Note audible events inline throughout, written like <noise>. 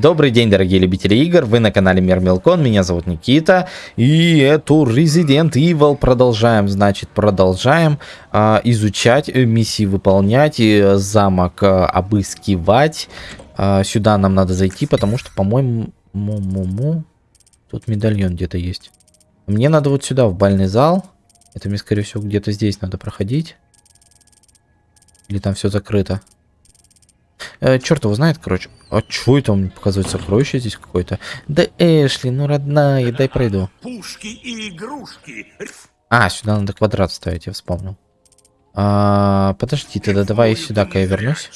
Добрый день, дорогие любители игр, вы на канале Мир Мелкон, меня зовут Никита, и эту Resident Evil продолжаем, значит, продолжаем э, изучать, э, миссии выполнять, и замок э, обыскивать. Э, сюда нам надо зайти, потому что, по-моему, тут медальон где-то есть. Мне надо вот сюда, в бальный зал, это мне, скорее всего, где-то здесь надо проходить. Или там все закрыто. Э, черт его знает, короче. А чё это он показывает сокровище здесь какое-то? Да Эшли, ну родная, дай пройду. Пушки и игрушки. А, сюда надо квадрат ставить, я вспомнил. А, подожди, тогда давай сюда-ка я вернусь.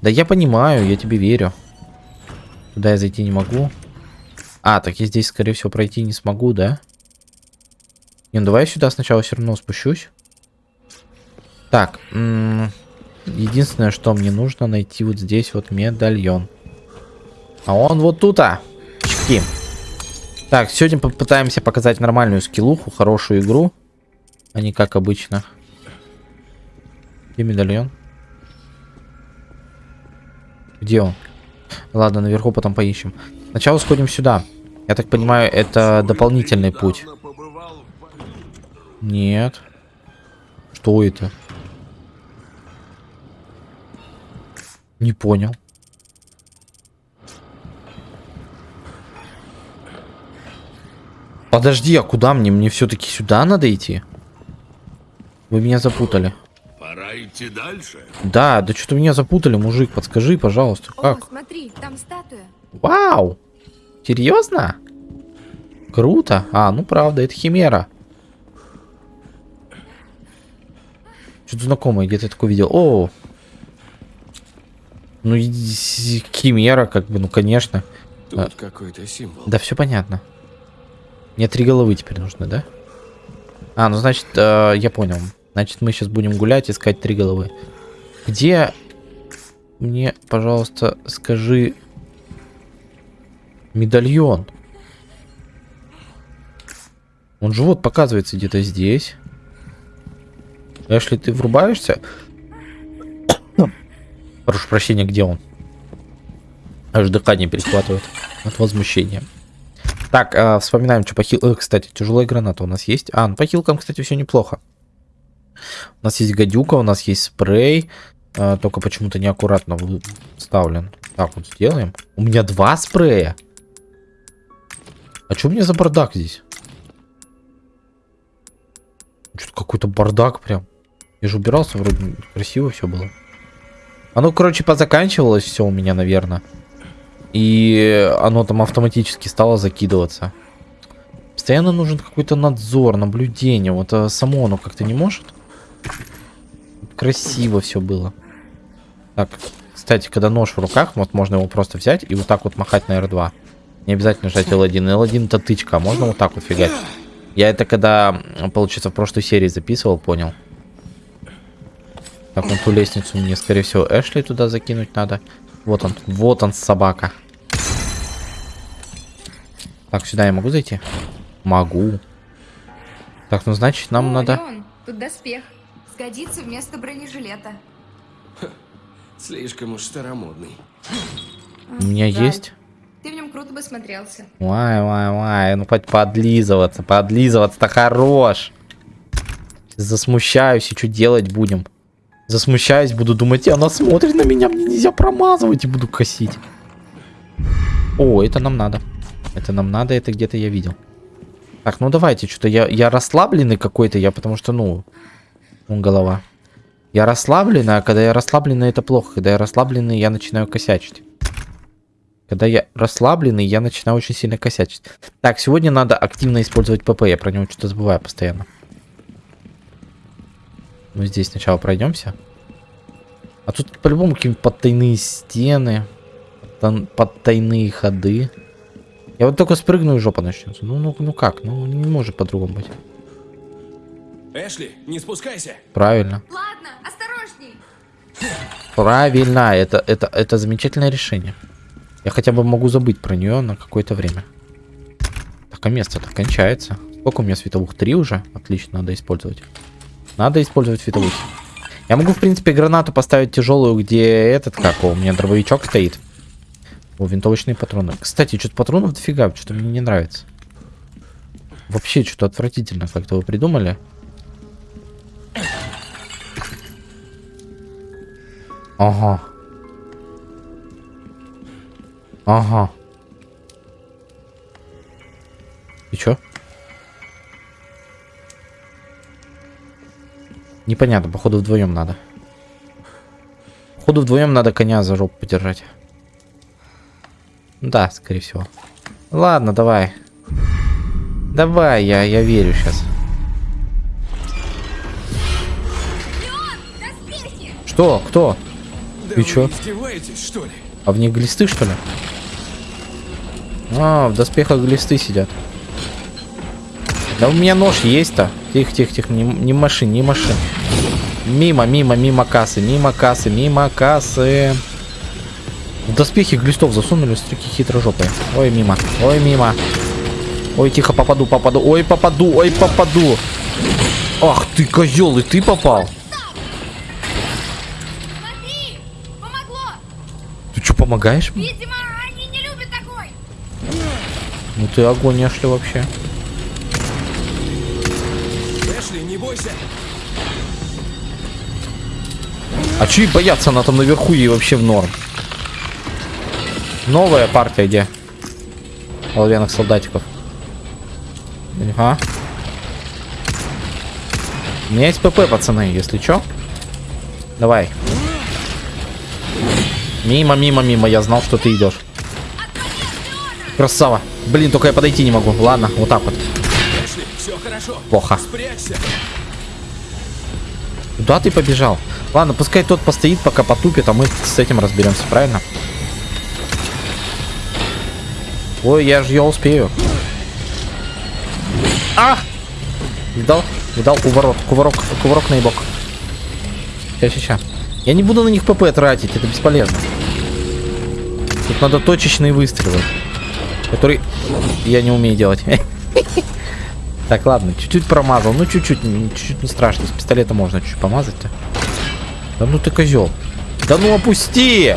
Да я понимаю, я тебе верю. Туда я зайти не могу. А, так я здесь, скорее всего, пройти не смогу, да? Не, ну давай я сюда сначала все равно спущусь. Так, Единственное, что мне нужно найти вот здесь вот медальон. А он вот тут, а. Чики. Так, сегодня попытаемся показать нормальную скиллуху, хорошую игру. А не как обычно. Где медальон? Где он? Ладно, наверху потом поищем. Сначала сходим сюда. Я так понимаю, это дополнительный путь. Нет. Что это? Не понял. Подожди, а куда мне? Мне все-таки сюда надо идти? Вы меня запутали. Пора идти дальше. Да, да что-то меня запутали, мужик. Подскажи, пожалуйста, О, как? смотри, там статуя. Вау! Серьезно? Круто. А, ну правда, это химера. Что-то знакомое, где-то такое видел. О, ну, Химера, как бы, ну, конечно. Тут а, какой-то символ. Да, все понятно. Мне три головы теперь нужны, да? А, ну, значит, э, я понял. Значит, мы сейчас будем гулять, искать три головы. Где мне, пожалуйста, скажи медальон? Он же вот показывается где-то здесь. Эшли, ты врубаешься? Прошу прощения, где он? Аж дыхание перехватывает от возмущения. Так, э, вспоминаем, что по хил... Э, кстати, тяжелая граната у нас есть. А, ну по хилкам, кстати, все неплохо. У нас есть гадюка, у нас есть спрей. Э, только почему-то неаккуратно вставлен. Так, вот сделаем. У меня два спрея. А что у меня за бардак здесь? Что-то какой-то бардак прям. Я же убирался, вроде красиво все было. Оно, короче, позаканчивалось все у меня, наверное. И оно там автоматически стало закидываться. Постоянно нужен какой-то надзор, наблюдение. Вот а само оно как-то не может. Красиво все было. Так, кстати, когда нож в руках, вот можно его просто взять и вот так вот махать на R2. Не обязательно жать L1. L1 это тычка, а можно вот так вот фигать. Я это когда, получается, в прошлой серии записывал, понял. Так, вон ту лестницу мне, скорее всего, Эшли туда закинуть надо. Вот он, вот он, собака. Так, сюда я могу зайти? Могу. Так, ну значит, нам О, надо... Леон, тут доспех. Сгодится вместо бронежилета. <laughs> Слишком уж старомодный. У меня Жаль. есть... Ты в нем круто бы смотрелся. Вай, вай, вай. Ну, хоть подлизываться. Подлизываться-то хорош. Засмущаюсь и что делать будем? Засмущаюсь, буду думать, она смотрит на меня, мне нельзя промазывать и буду косить. О, это нам надо. Это нам надо, это где-то я видел. Так, ну давайте, что-то я, я расслабленный какой-то, я потому что, ну, голова. Я расслабленный, а когда я расслабленный, это плохо. Когда я расслабленный, я начинаю косячить. Когда я расслабленный, я начинаю очень сильно косячить. Так, сегодня надо активно использовать ПП, я про него что-то забываю постоянно. Мы здесь сначала пройдемся. А тут по-любому какие-нибудь подтайные стены. Подтайные ходы. Я вот только спрыгну и жопа начнется. Ну, ну, ну как? Ну, не может по-другому быть. Эшли, не спускайся. Правильно. Ладно, осторожней. Правильно. Это, это, это замечательное решение. Я хотя бы могу забыть про нее на какое-то время. Так, а место-то кончается. Сколько у меня световых? Три уже? Отлично, надо использовать. Надо использовать световухи. Я могу, в принципе, гранату поставить тяжелую, где этот, как у меня дробовичок стоит. О, винтовочные патроны. Кстати, что-то патронов дофига, что-то мне не нравится. Вообще, что-то отвратительно как-то вы придумали. Ага. Ага. И чё? Непонятно, походу вдвоем надо. Походу вдвоем надо коня за жопу подержать. Да, скорее всего. Ладно, давай. Давай, я, я верю сейчас. Что? Кто? Да вы чё? что ли? А в них глисты, что ли? А, в доспехах глисты сидят. Да у меня нож есть-то. Тихо, тихо, тихо. Не, не машин, не машин. Мимо, мимо, мимо кассы, мимо кассы, мимо кассы. В доспехи глистов засунули стрики хитрожопые. Ой, мимо. Ой, мимо. Ой, тихо, попаду, попаду. Ой, попаду, ой, попаду. Ах ты, козел, и ты попал. Смотри! Ты что, помогаешь мне? Видимо, они не любят такой! Ну ты огонь, Эшли, вообще. А чё и бояться, она там наверху ей вообще в норм. Новая партия где? Оловянных солдатиков. Ага. У меня есть ПП, пацаны, если чё. Давай. Мимо, мимо, мимо. Я знал, что ты идешь. Красава. Блин, только я подойти не могу. Ладно, вот так вот. Эшли, все хорошо. Плохо. Спрячься. Куда ты побежал? Ладно, пускай тот постоит, пока потупит, а мы с этим разберемся, правильно? Ой, я же я успею. А! Видал? Видал? Уворот. Кувырок. Кувырок на. Сейчас, сейчас. Я не буду на них ПП тратить, это бесполезно. Тут надо точечные выстрелы. Которые я не умею делать. <laughs> Так, ладно, чуть-чуть промазал. Ну, чуть-чуть, чуть-чуть не страшно. С пистолета можно чуть помазать-то. Да ну ты козел. Да ну опусти!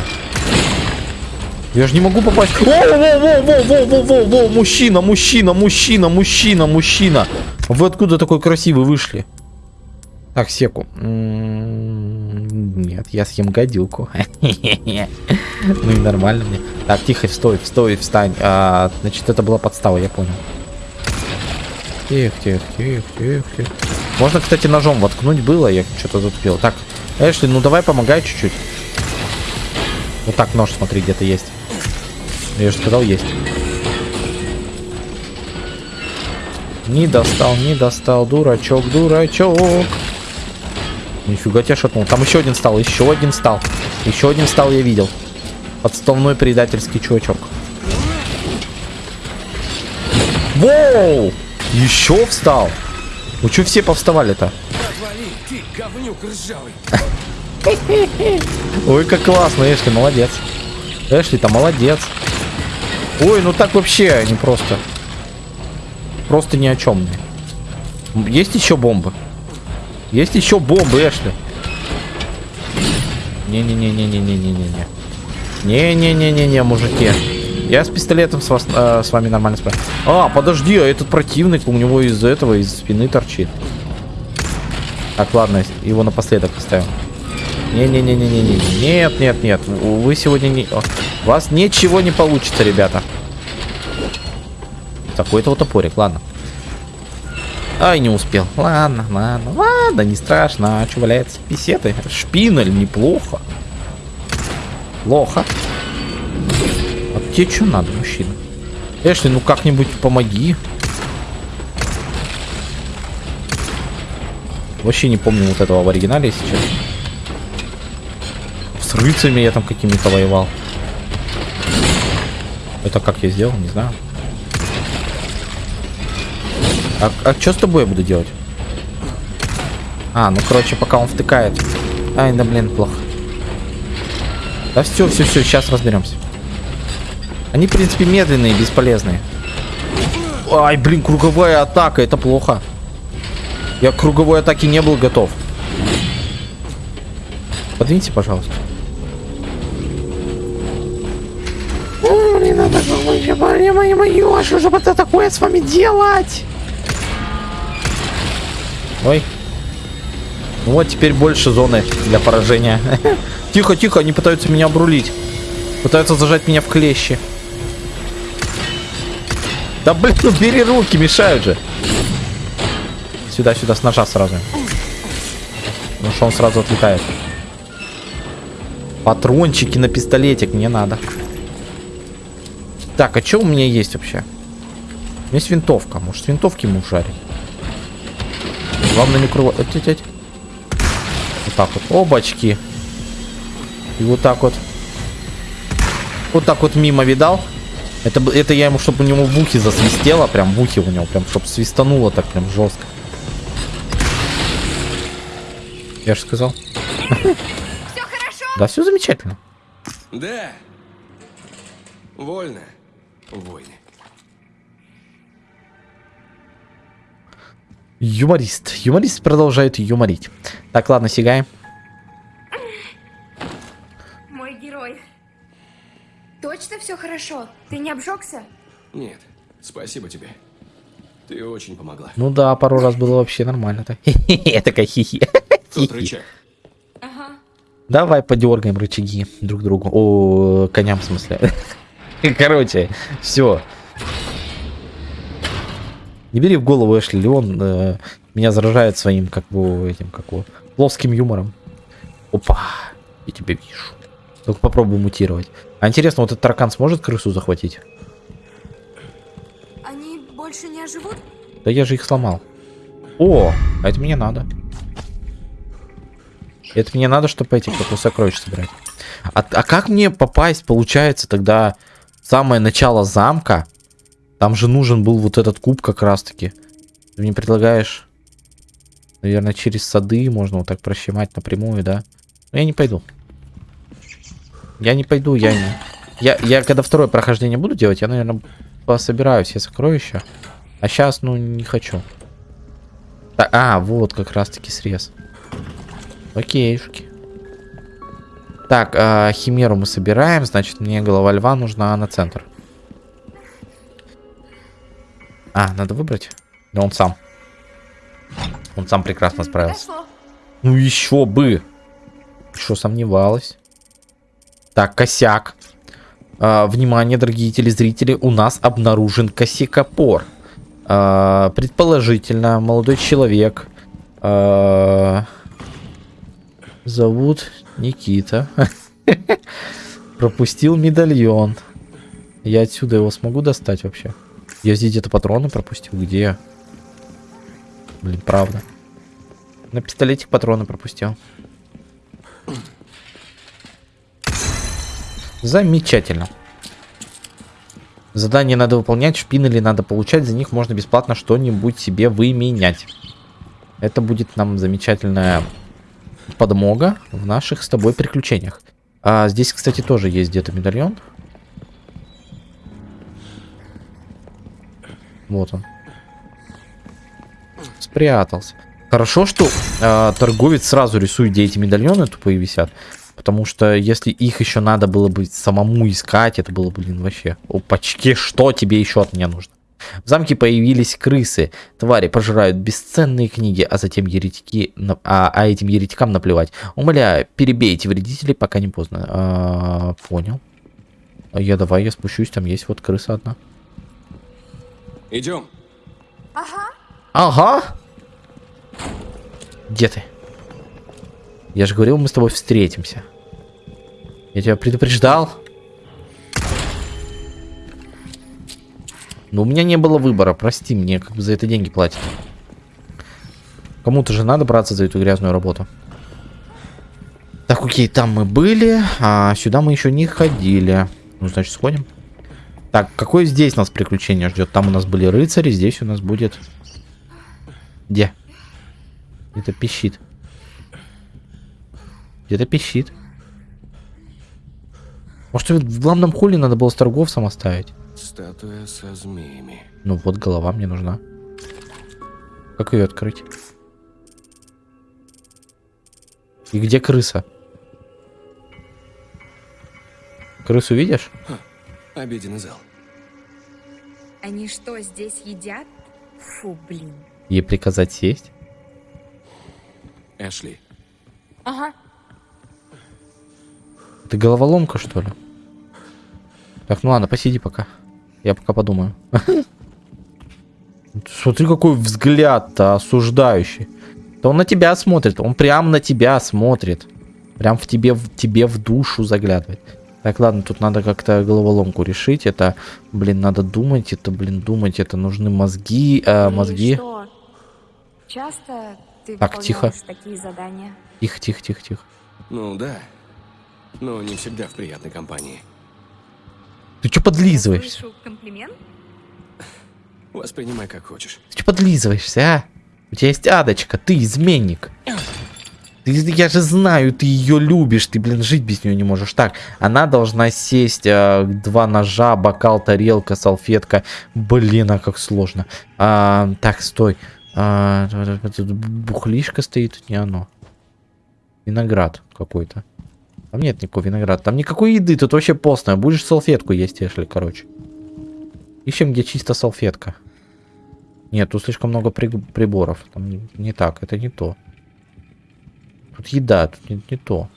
Я же не могу попасть. О, во, во, во, во, во, во, во, мужчина, мужчина, мужчина, мужчина, мужчина. Вы откуда такой красивый вышли? Так, секу. М, Нет, я съем гадюку. <laughs> Ну и нормально мне. Так, тихо, стой, стой, встань. А, Значит, это была подстава, я понял. Тихо, тихо, тихо, тихо, тихо. Можно, кстати, ножом воткнуть было, я что-то затупил. Так, Эшли, ну давай помогай чуть-чуть. Вот так нож, смотри, где-то есть. Я же сказал, есть. Не достал, не достал, дурачок, дурачок. Нифига тебя шатнул. Там еще один стал, еще один стал. Еще один стал, я видел. Подставной предательский чувачок. Воу! Еще встал? Ну что все повставали-то? Отвали, ты, говнюк ржавый. Ой, как классно, Эшли, молодец. Эшли-то молодец. Ой, ну так вообще не просто. Просто ни о чем. Есть еще бомбы? Есть еще бомбы, Эшли. Не-не-не-не-не-не-не-не. Не-не-не-не-не, мужики. Я с пистолетом с, вас, э, с вами нормально справлюсь. А, подожди, а этот противник у него из этого, из спины торчит. Так, ладно, его напоследок оставим. Не-не-не-не-не-не. Нет, нет, нет. Вы сегодня не... У вас ничего не получится, ребята. Такой-то вот топорик, ладно. Ай, не успел. Ладно, ладно, ладно, не страшно. А что валяется? Писеты. Шпинель, неплохо. Плохо. А тебе что надо, мужчина? Эшли, ну как-нибудь помоги. Вообще не помню вот этого в оригинале сейчас. С рыцарями я там какими-то воевал. Это как я сделал, не знаю. А, а что с тобой я буду делать? А, ну короче, пока он втыкает. Ай, да блин, плохо. Да все, все, все, сейчас разберемся. Они, в принципе, медленные, бесполезные. Ай, блин, круговая атака, это плохо. Я к круговой атаке не был готов. Подвиньте, пожалуйста. Ой-ой-ой, что же это такое с вами делать? Ой. Ну вот теперь больше зоны для поражения. <laughs> Тихо, тихо, они пытаются меня обрулить. Пытаются зажать меня в клещи. Да блин, ну бери руки, мешают же. Сюда, сюда, с ножа сразу. Ну что он сразу отлетает. Патрончики на пистолетик мне надо. Так, а что у меня есть вообще? У меня есть винтовка. Может, с винтовки ему жарить? Главное не эть. Вот так вот. Обачки. И вот так вот. Вот так вот мимо видал. Это, это я ему, чтобы у него в ухе засвистело. Прям в ухе у него. Прям, чтобы свистануло так прям жестко. Я же сказал. Все хорошо? Да, все замечательно. Да. Вольно. Войны. Юморист. Юморист продолжает юморить. Так, ладно, сигаем. Мой герой. Точно все хорошо? Ты не обжегся? Нет, спасибо тебе. Ты очень помогла. Ну да, пару раз было вообще нормально-то. <laughs> Я такая хихи. Тот рычаг. Ага. Давай подергаем рычаги друг другу. О, коням в смысле. <laughs> Короче, все. Не бери в голову, Эшли, Леон э, меня заражает своим, как бы, этим, как его, плоским юмором. Опа, я тебя вижу. Только попробуй мутировать. А интересно, вот этот таракан сможет крысу захватить? Они больше не оживут? Да я же их сломал. О, а это мне надо. Это мне надо, чтобы эти как сокровища собирать. А, а как мне попасть, получается, тогда в самое начало замка? Там же нужен был вот этот куб как раз-таки. Ты мне предлагаешь, наверное, через сады можно вот так прощемать напрямую, да? Но я не пойду. Я не пойду, я не... Я, я когда второе прохождение буду делать, я, наверное, пособираю все сокровища. А сейчас, ну, не хочу. А, вот как раз-таки срез. Окейшки. Так, а, химеру мы собираем, значит, мне голова льва нужна на центр. А, надо выбрать? Да он сам. Он сам прекрасно справился. Ну еще бы. Что сомневалась? Так, косяк. А, внимание, дорогие телезрители, у нас обнаружен косякопор. А, предположительно, молодой человек. а, зовут Никита. <laughs> Пропустил медальон. Я отсюда его смогу достать вообще? Я здесь где-то патроны пропустил. Где? Блин, правда. На пистолетик патроны пропустил. Замечательно. Задание надо выполнять, шпинели надо получать, за них можно бесплатно что-нибудь себе выменять. Это будет нам замечательная подмога в наших с тобой приключениях. А здесь, кстати, тоже есть где-то медальон. Вот он. Спрятался. Хорошо, что э, торговец сразу рисует, где эти медальоны тупые висят. Потому что если их еще надо было бы самому искать, это было, блин, вообще. Опачки, что тебе еще от меня нужно? В замке появились крысы. Твари пожирают бесценные книги, а затем еретики... А, а этим еретикам наплевать. Умоляю, перебейте вредителей, пока не поздно. А, понял. А Я давай, я спущусь, там есть вот крыса одна. Идем. Ага. Ага. Где ты? Я же говорил, мы с тобой встретимся. Я тебя предупреждал. Но у меня не было выбора, прости, мне как бы за это деньги платят. Кому-то же надо браться за эту грязную работу. Так, окей, там мы были, а сюда мы еще не ходили. Ну, значит, сходим. Так, какое здесь нас приключение ждет? Там у нас были рыцари, здесь у нас будет... Где? Где-то пищит. Где-то пищит. Может, в главном холле надо было с торговцем оставить? Статуя со змеями. Ну вот, голова мне нужна. Как ее открыть? И где крыса? Крысу видишь? Обеденный зал. Они что, здесь едят? Фу, блин. Ей приказать сесть? Эшли, Ага. Ты головоломка, что ли? Так, ну ладно, посиди пока. Я пока подумаю. <laughs> Смотри, какой взгляд-то осуждающий. Да он на тебя смотрит, он прям на тебя смотрит. Прям в тебе, в тебе в душу заглядывает. Так, ладно, тут надо как-то головоломку решить. Это, блин, надо думать, это, блин, думать, это нужны мозги, э, И мозги. что? Часто ты Так, тихо. такие задания? Тихо, тихо, тихо, тихо. ну да. Но не всегда в приятной компании. Ты что подлизываешься? комплимент? Воспринимай как хочешь. Ты что подлизываешься, а? У тебя есть адочка, ты изменник. Ты, я же знаю, ты ее любишь, ты, блин, жить без нее не можешь. Так, она должна сесть, э, два ножа, бокал, тарелка, салфетка. Блин, а как сложно. А, так, стой. А, тут бухлишка стоит, тут не оно. Виноград какой-то. Там нет никакого винограда. Там никакой еды, тут вообще постное. Будешь салфетку есть, Эшли, короче. Ищем, где чисто салфетка. Нет, тут слишком много при- приборов. Там не, не так, это не то. Тут еда, тут не, не то.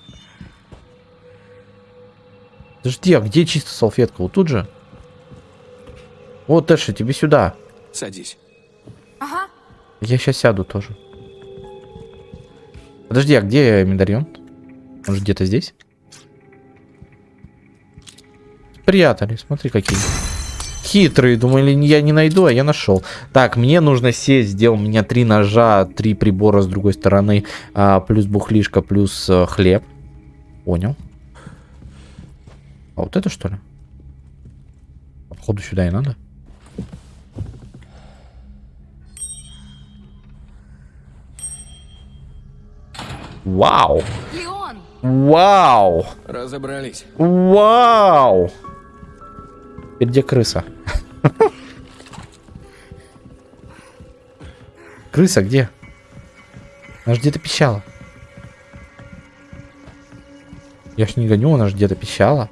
Подожди, а где чисто салфетка? Вот тут же? Вот, Эши, тебе сюда. Садись. Ага. Я сейчас сяду тоже. Подожди, а где медальон? Он же где-то здесь? Спрятали, смотри какие. Хитрые, думали, я не найду, а я нашел. Так, мне нужно сесть, сделал у меня три ножа, три прибора с другой стороны, а, плюс бухлишка, плюс э, хлеб. Понял. А вот это что ли? Походу сюда и надо. Вау! Леон! Вау! Разобрались. Вау! Где крыса? Крыса где? Она же где-то пищала. Я ж не гоню, она же где-то пищала.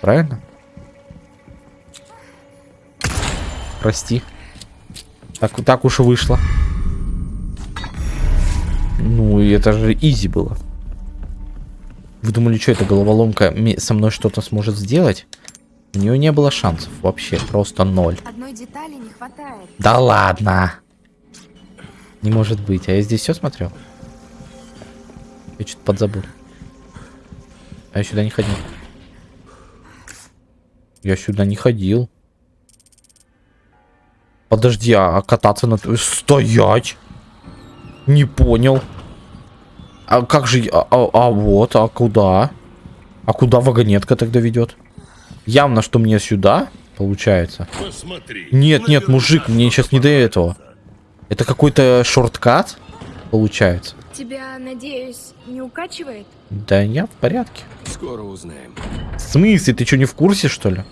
Правильно? Прости. Так, так уж вышло. Ну, и это же изи было. Вы думали, что эта головоломка со мной что-то сможет сделать? У нее не было шансов вообще, просто ноль. Одной детали не хватает. Да ладно. Не может быть. А я здесь все смотрел? Я что-то подзабыл. А я сюда не ходил. Я сюда не ходил. Подожди, а кататься на... Стоять! Не понял. А как же... А, а- а вот, а куда? А куда вагонетка тогда ведет? Явно, что мне сюда, получается. Посмотри. Нет, нет, мужик, мне сейчас не до этого. Это какой-то шорткат, получается. Тебя, надеюсь, не укачивает? Да я в порядке. Скоро узнаем. В смысле, ты что, не в курсе, что ли?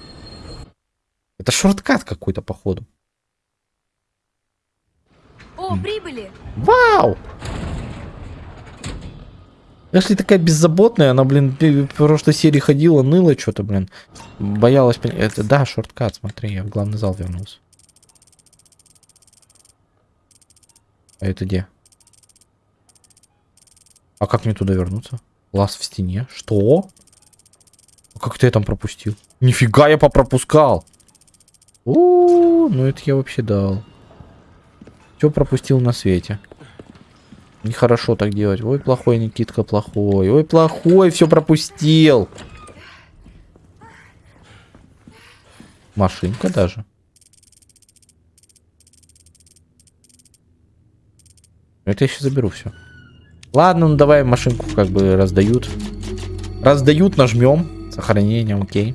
Это шорткат какой-то, походу. О, прибыли! Вау! Эшли такая беззаботная, она, блин, в прошлой серии ходила, ныла что-то, блин. Боялась... Это, да, шорткат, смотри, я в главный зал вернулся. А это где? А как мне туда вернуться? Лаз в стене? Что? А как ты я там пропустил? Нифига я попропускал! У, ну это я вообще дал. Все пропустил на свете. Нехорошо так делать. Ой, плохой Никитка, плохой. Ой, плохой, все пропустил. Машинка даже. Это я сейчас заберу все. Ладно, ну давай машинку как бы раздают. Раздают, нажмем. Сохранение, окей.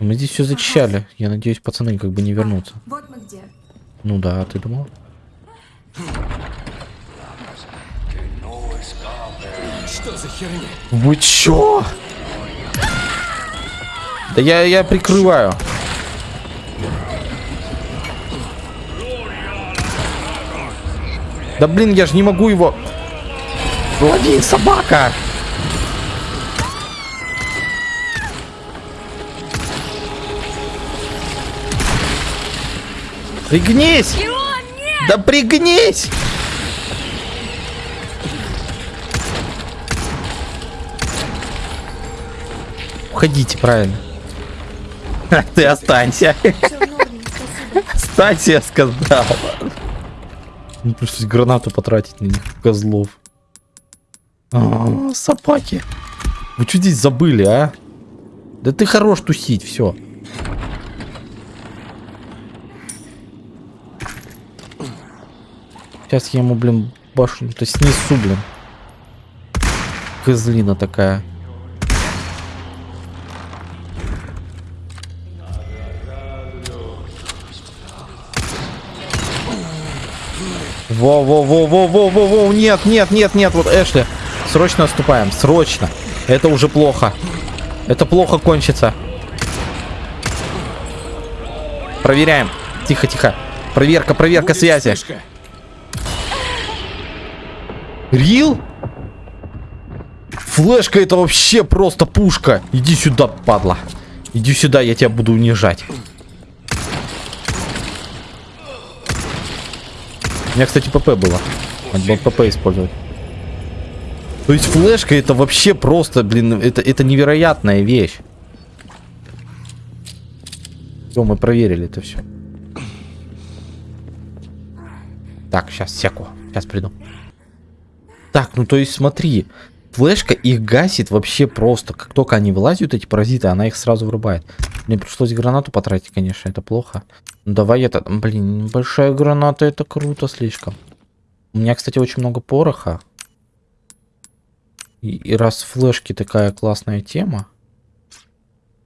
Мы здесь все зачищали. Я надеюсь, пацаны как бы не вернутся. Вот. Ну да, а ты думал? Что за херня? Вы чё? Да я, я прикрываю. Да блин, я же не могу его... Лови, собака! Пригнись! Да пригнись! Уходите, правильно. <laughs> Ты останься. Останься, я сказал. Ну, пришлось гранату потратить на них, козлов. А, собаки. Вы что здесь забыли, а? Да ты хорош тусить, все. Сейчас я ему, блин, башню-то снесу, блин. Козлина такая. Во-во-во-во-во-во-во, нет, нет, нет, нет, вот Эшли. Срочно отступаем, срочно. Это уже плохо. Это плохо кончится. Проверяем. Тихо, тихо. Проверка, проверка Будет связи. вспышка. Рил? Флешка это вообще просто пушка. Иди сюда, падла. Иди сюда, я тебя буду унижать. У меня, кстати, ПП было. Надо было ПП использовать. То есть флешка это вообще просто, блин, это, это невероятная вещь. Все, мы проверили это все. Так, сейчас, секу. Сейчас приду. Так, ну то есть смотри. Флешка их гасит вообще просто. Как только они вылазят, эти паразиты, она их сразу вырубает. Мне пришлось гранату потратить, конечно, это плохо. Ну давай это... Блин, большая граната, это круто слишком. У меня, кстати, очень много пороха. И, и раз флешки такая классная тема,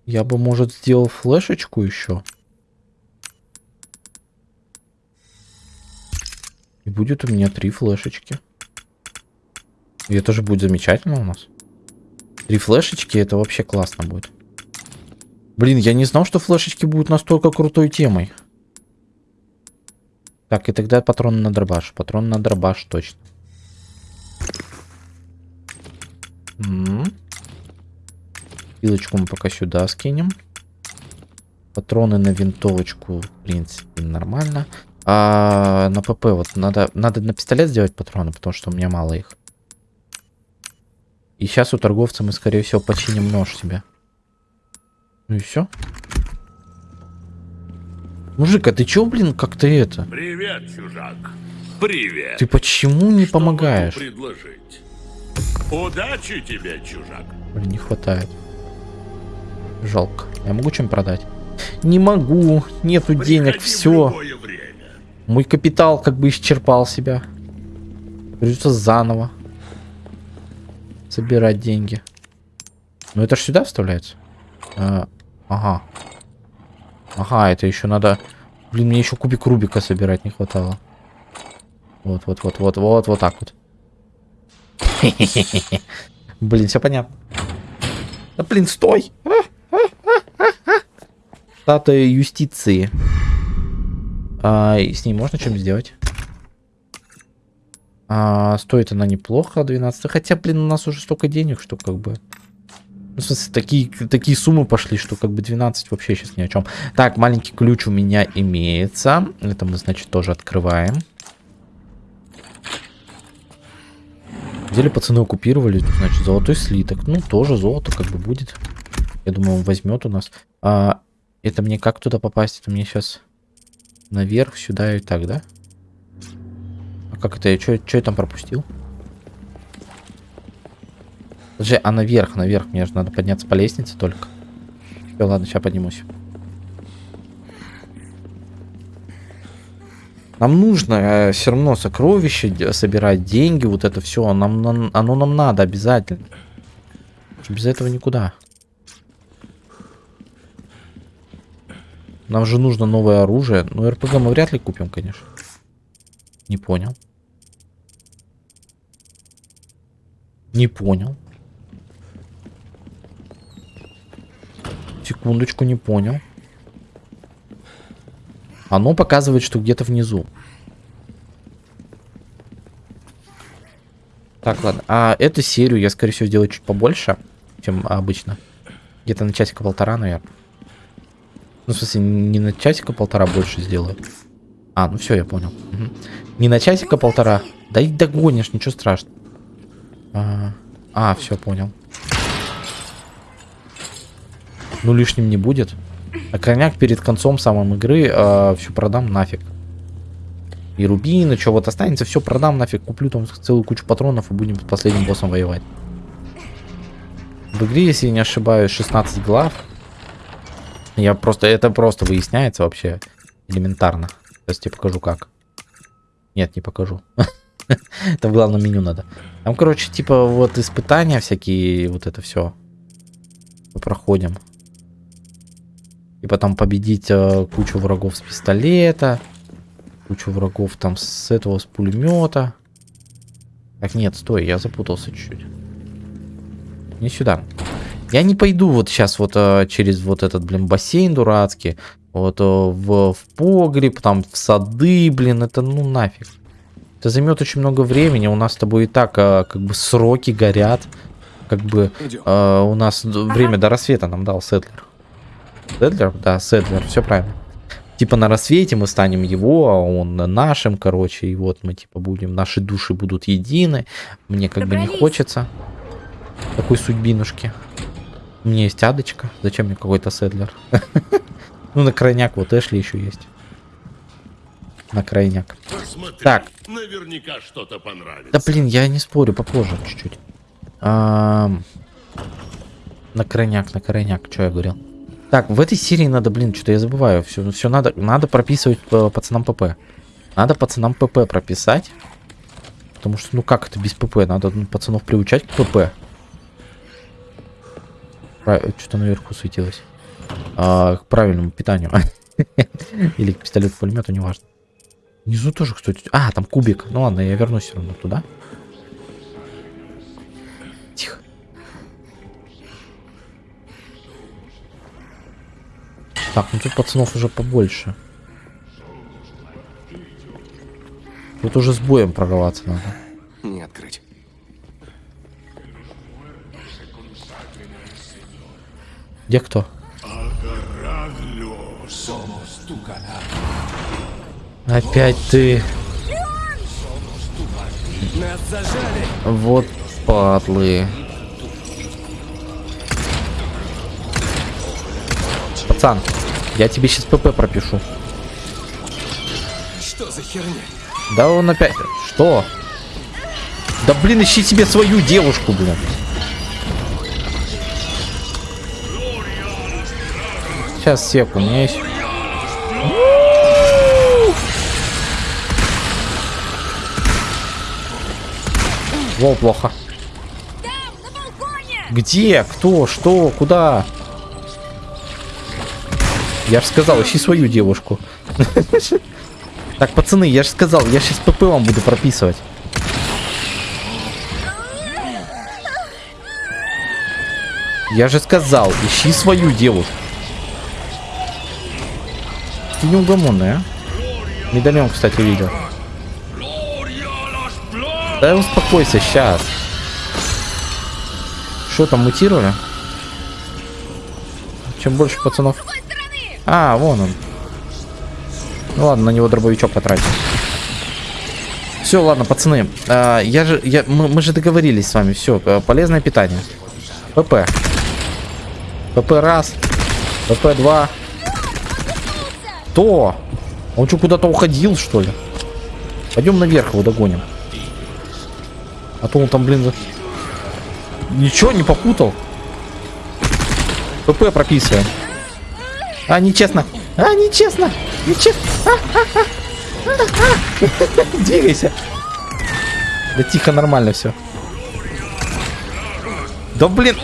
я бы, может, сделал флешечку еще. И будет у меня три флешечки. И это же будет замечательно у нас. Три флешечки, это вообще классно будет. Блин, я не знал, что флешечки будут настолько крутой темой. Так, и тогда патрон на дробаш. Патрон на дробаш, точно. Пилочку мы пока сюда скинем. Патроны на винтовочку, в принципе, нормально. А на ПП вот надо, надо на пистолет сделать патроны, потому что у меня мало их. И сейчас у торговца мы, скорее всего, починим нож себе. Ну и все. Мужик, а ты чё, блин, как ты это? Привет, чужак. Привет. Ты почему не Что помогаешь? предложить? Удачи тебе, чужак. Блин, не хватает. Жалко. Я могу чем продать? Не могу. Нету денег, Приходи в все. Мой капитал как бы исчерпал себя. Придется заново собирать деньги. Ну это ж сюда вставляется? А, ага. Ага, это еще надо... Блин, мне еще кубик Рубика собирать не хватало. Вот, вот, вот, вот, вот, вот так вот. <laughs> Блин, все понятно. Да блин, стой! Статуя юстиции. А, с ней можно что-нибудь сделать? А, стоит она неплохо, 12. Хотя, блин, у нас уже столько денег, что как бы... Ну, в смысле, такие, такие суммы пошли, что как бы 12 вообще сейчас ни о чем. Так, маленький ключ у меня имеется. Это мы, значит, тоже открываем. Взяли пацаны оккупировали, значит, золотой слиток. Ну, тоже золото как бы будет. Я думаю, он возьмет у нас. А, это мне как туда попасть? Это мне сейчас наверх, сюда и так, да? А как это? Я что я там пропустил? Подожди, а наверх, наверх. Мне же надо подняться по лестнице только. Все, ладно, сейчас поднимусь. Нам нужно все равно сокровища собирать, деньги, вот это все. Нам, нам- оно нам надо обязательно. Без этого никуда. Нам же нужно новое оружие. Ну, РПГ мы вряд ли купим, конечно. Не понял. Не понял. Секундочку, не понял. Оно показывает, что где-то внизу. Так, ладно. А эту серию я, скорее всего, сделаю чуть побольше, чем обычно. Где-то на часика полтора, наверное. Ну, в смысле, не на часика полтора больше сделаю. А, ну все, я понял. Мгм. Не на часика полтора. Да и догонишь, ничего страшного. А, а все, понял. Ну, лишним не будет. А крайняк перед концом самым игры все продам нафиг. И рубины, что вот останется, все продам нафиг. Куплю там целую кучу патронов и будем с последним боссом воевать. В игре, если не ошибаюсь, 16 глав. Я просто, это просто выясняется вообще элементарно. Сейчас тебе покажу как. Нет, не покажу. <laughs> <laughs> Это в главном меню надо. Там, короче, типа вот испытания всякие, вот это все. Проходим. И потом победить э, кучу врагов с пистолета. Кучу врагов там с этого, с пулемета. Так, нет, стой, я запутался чуть-чуть. Не сюда. Я не пойду вот сейчас вот э, через вот этот, блин, бассейн дурацкий. Вот э, в, в погреб, там в сады, блин, это ну нафиг. Это займет очень много времени. У нас с тобой и так э, как бы сроки горят. Как бы э, у нас время до рассвета нам дал Седлер. Седлер? Да, Седлер, все правильно. Типа на рассвете мы станем его, а он нашим, короче, и вот мы типа будем, наши души будут едины. Мне как бы не Добрались. хочется такой судьбинушки. У меня есть Адочка, зачем мне какой-то Седлер? <laughs> Ну, на крайняк вот Эшли еще есть. На крайняк. Посмотри. Так. Наверняка что-то понравится. Да блин, я не спорю, попозже чуть-чуть. Ам, На крайняк, на крайняк, что я говорил. Так, в этой серии надо, блин, что-то я забываю. Все, все надо, надо прописывать э, пацанам ПП. Надо пацанам ПП прописать. Потому что, ну как это без ПП? Надо ну, пацанов приучать к ПП. Что-то наверху светилось. А, к правильному питанию. <laughs> Или к пистолету-пулемету, неважно. Внизу тоже, кстати. А, там кубик. Ну ладно, я вернусь все равно туда. Тихо. Так, ну тут пацанов уже побольше. Тут уже с боем прорваться надо. Не открыть. Где кто? Опять ты. Вот падлы. Пацан, я тебе сейчас ПП пропишу. Что за херня? Да он опять... Что? Да блин, ищи себе свою девушку, блин. Сейчас сек, у меня есть... Во, плохо. Где? Кто? Что? Куда? Я же сказал, ищи свою девушку. <laughs> Так, пацаны, я же сказал, я сейчас ПП вам буду прописывать. Я же сказал, ищи свою девушку. Ты неугомонная, а? Медальон, кстати, видел. Да успокойся, сейчас. Что там, мутировали? Чем больше пацанов... А, вон он. Ну ладно, на него дробовичок потратил. Все, ладно, пацаны. а, я же, я, мы, мы же договорились с вами. Все, полезное питание. ПП. ПП раз. ПП два. То. Он что, куда-то уходил, что ли? Пойдем наверх его догоним. А то он там, блин, за- ничего не попутал. ПП прописываем. А, нечестно. А, нечестно. Нечестно. А, а, а. <laughs> Двигайся. Да тихо, нормально все. Да блин.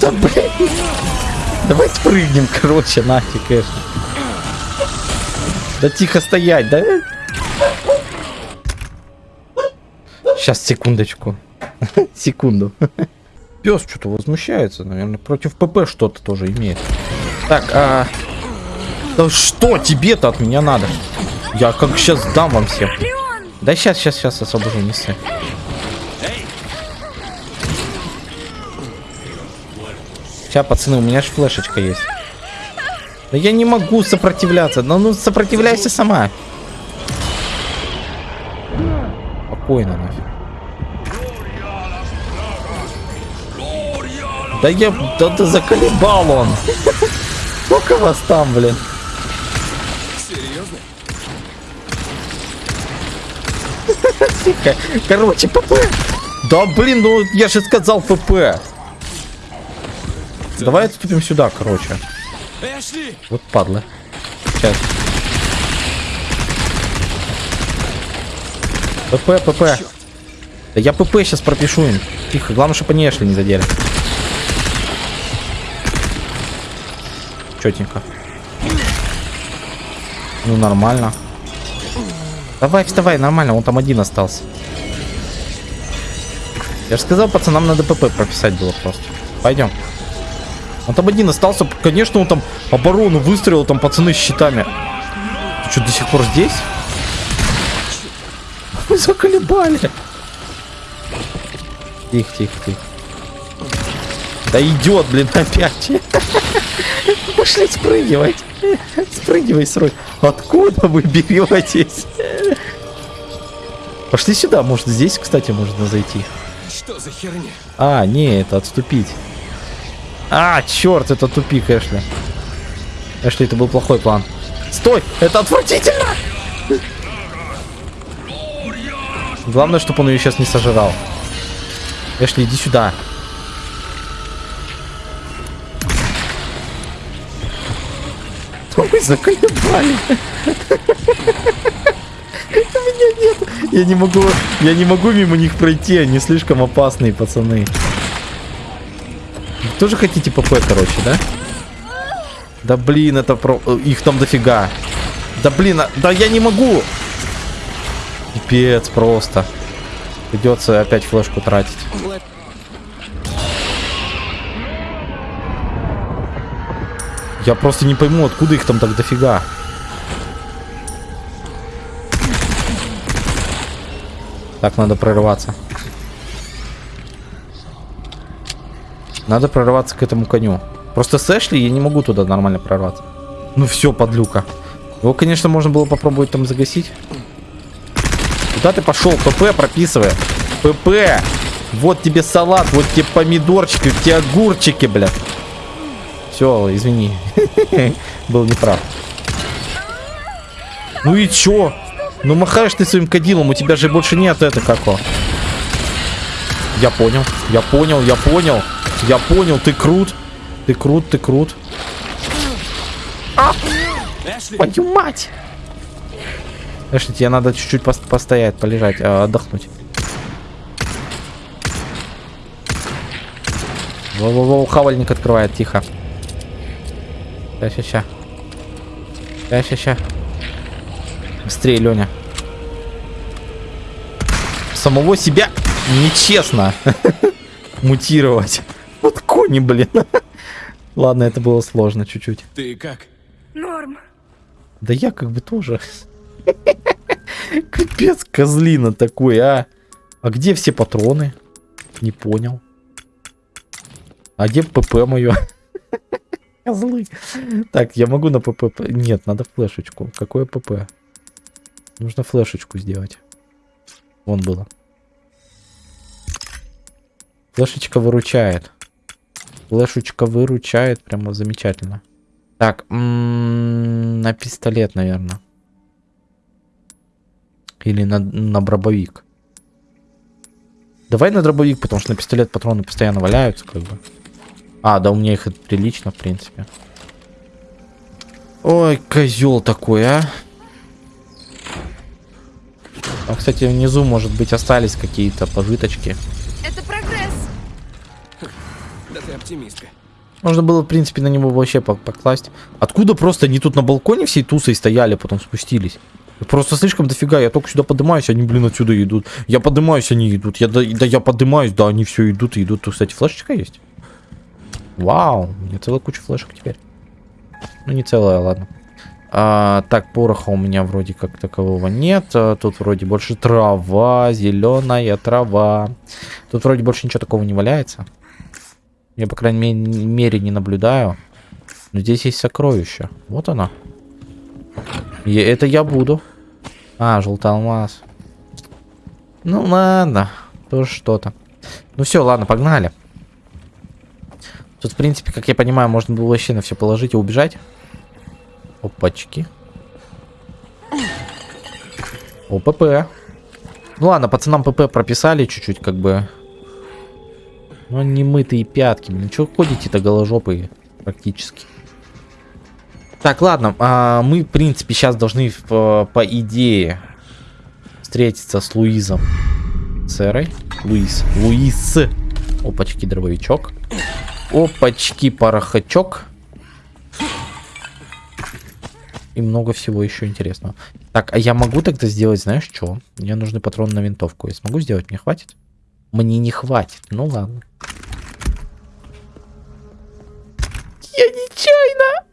Да блин. Давайте прыгнем, короче, нафиг, конечно. Да тихо стоять, да? Сейчас, секундочку. <laughs> Секунду. Пес что-то возмущается, наверное, против ПП что-то тоже имеет. Так, а... Да что тебе-то от меня надо? Я как сейчас дам вам всем. Да сейчас, сейчас, сейчас освобожу, не ссы. Сейчас, пацаны, у меня же флешечка есть. Да я не могу сопротивляться. Да ну сопротивляйся сама. Спокойно нафиг. Да я... Да ты заколебал он. Сколько вас там, блин? Серьезно? <laughs> Тихо. Короче, ПП. Да блин, ну я же сказал ПП. Давай отступим сюда, короче. Эшли! Вот падла. Сейчас. ПП, ПП. Да я ПП сейчас пропишу им. Тихо, главное, чтобы они Эшли не задели. Четенько. Ну, нормально. Давай, вставай, нормально, он там один остался. Я же сказал, пацанам надо ПП прописать было просто. Пойдем. Он там один остался. Конечно, он там оборону выстроил, там пацаны с щитами. Ты что, до сих пор здесь? Вы заколебали. Тихо, тихо, тихо. Да идет, блин, <laughs> опять. Пошли спрыгивать. Спрыгивай срочно. Откуда вы беретесь? Пошли сюда, может здесь, кстати, можно зайти. Что за херня? А, не, это отступить. А, черт, это тупик, Эшли. Эшли, это был плохой план. Стой, это отвратительно! Главное, чтобы он ее сейчас не сожрал. Эшли, иди сюда. Заколебали. Меня нет. Я не могу. Я не могу мимо них пройти. Они слишком опасные, пацаны. Вы тоже хотите ПП, короче, да? Да блин, это про... Их там дофига. Да блин, а- да я не могу. Пипец просто. Придется опять флешку тратить. Я просто не пойму, откуда их там так дофига. Так, надо прорываться. Надо прорваться к этому коню. Просто с Эшли я не могу туда нормально прорваться. Ну все, подлюка. Его, конечно, можно было попробовать там загасить. Куда ты пошел? ПП прописывай. ПП. Вот тебе салат, вот тебе помидорчики, вот тебе огурчики, блядь. Все, извини. <laughs> Был неправ. Ну и чё? Ну махаешь ты своим кадилом, у тебя же больше нет это како. Я понял, я понял, я понял. Я понял, ты крут. Ты крут, ты крут. Эшли! Твою мать! Эшли, тебе надо чуть-чуть пос- постоять, полежать, а, отдохнуть. Во-во-во, хавальник открывает, тихо. Ща, ща, ща. Ща, ща, ща. Быстрее, Леня. Самого себя нечестно <laughs> мутировать. Вот кони, блин. <laughs> Ладно, это было сложно чуть-чуть. Ты как? Норм. Да я как бы тоже. <laughs> Капец, козлина такой, а. А где все патроны? Не понял. А где ПП мое? Козлы. Так, я могу на ПП... Нет, надо флешечку. Какое ПП? Нужно флешечку сделать. Вон было. Флешечка выручает. Флешечка выручает прямо замечательно. Так, м, на пистолет, наверное. Или на, на дробовик. Давай на дробовик, потому что на пистолет патроны постоянно валяются, как бы. А, да, у меня их прилично, в принципе. Ой, козел такой, а. А, кстати, внизу, может быть, остались какие-то пожиточки. Это прогресс. Да ты оптимистка. Можно было, в принципе, на него вообще по- покласть. Откуда просто они тут на балконе всей тусой стояли, потом спустились? Просто слишком дофига. Я только сюда поднимаюсь, они, блин, отсюда идут. Я поднимаюсь, они идут. Я, да, да я поднимаюсь, да, они все идут и идут. Тут, кстати, флешечка есть. Вау, у меня целая куча флешек теперь. Ну, не целая, ладно. А, так, пороха у меня вроде как такового нет. А, Тут вроде больше трава, зеленая трава. Тут вроде больше ничего такого не валяется. Я, по крайней ме- мере, не наблюдаю. Но здесь есть сокровище. Вот оно. И это я буду. А, желтый алмаз. Ну ладно, тоже что-то. Ну все, ладно, погнали. Тут, в принципе, как я понимаю, можно было вообще на все положить и убежать. Опачки. ОПП. Ну ладно, пацанам ПП прописали чуть-чуть, как бы. Ну, не мытые пятки. Блин, что ходите-то голожопые практически. Так, ладно, а, мы, в принципе, сейчас должны, по, по идее, встретиться с Луизом. Сэрой. Луис. Луис. Опачки, дробовичок. Опачки, порохачок. И много всего еще интересного. Так, а я могу тогда сделать, знаешь, что? Мне нужны патроны на винтовку. Я смогу сделать? Мне хватит? Мне не хватит. Ну ладно. Я нечаянно!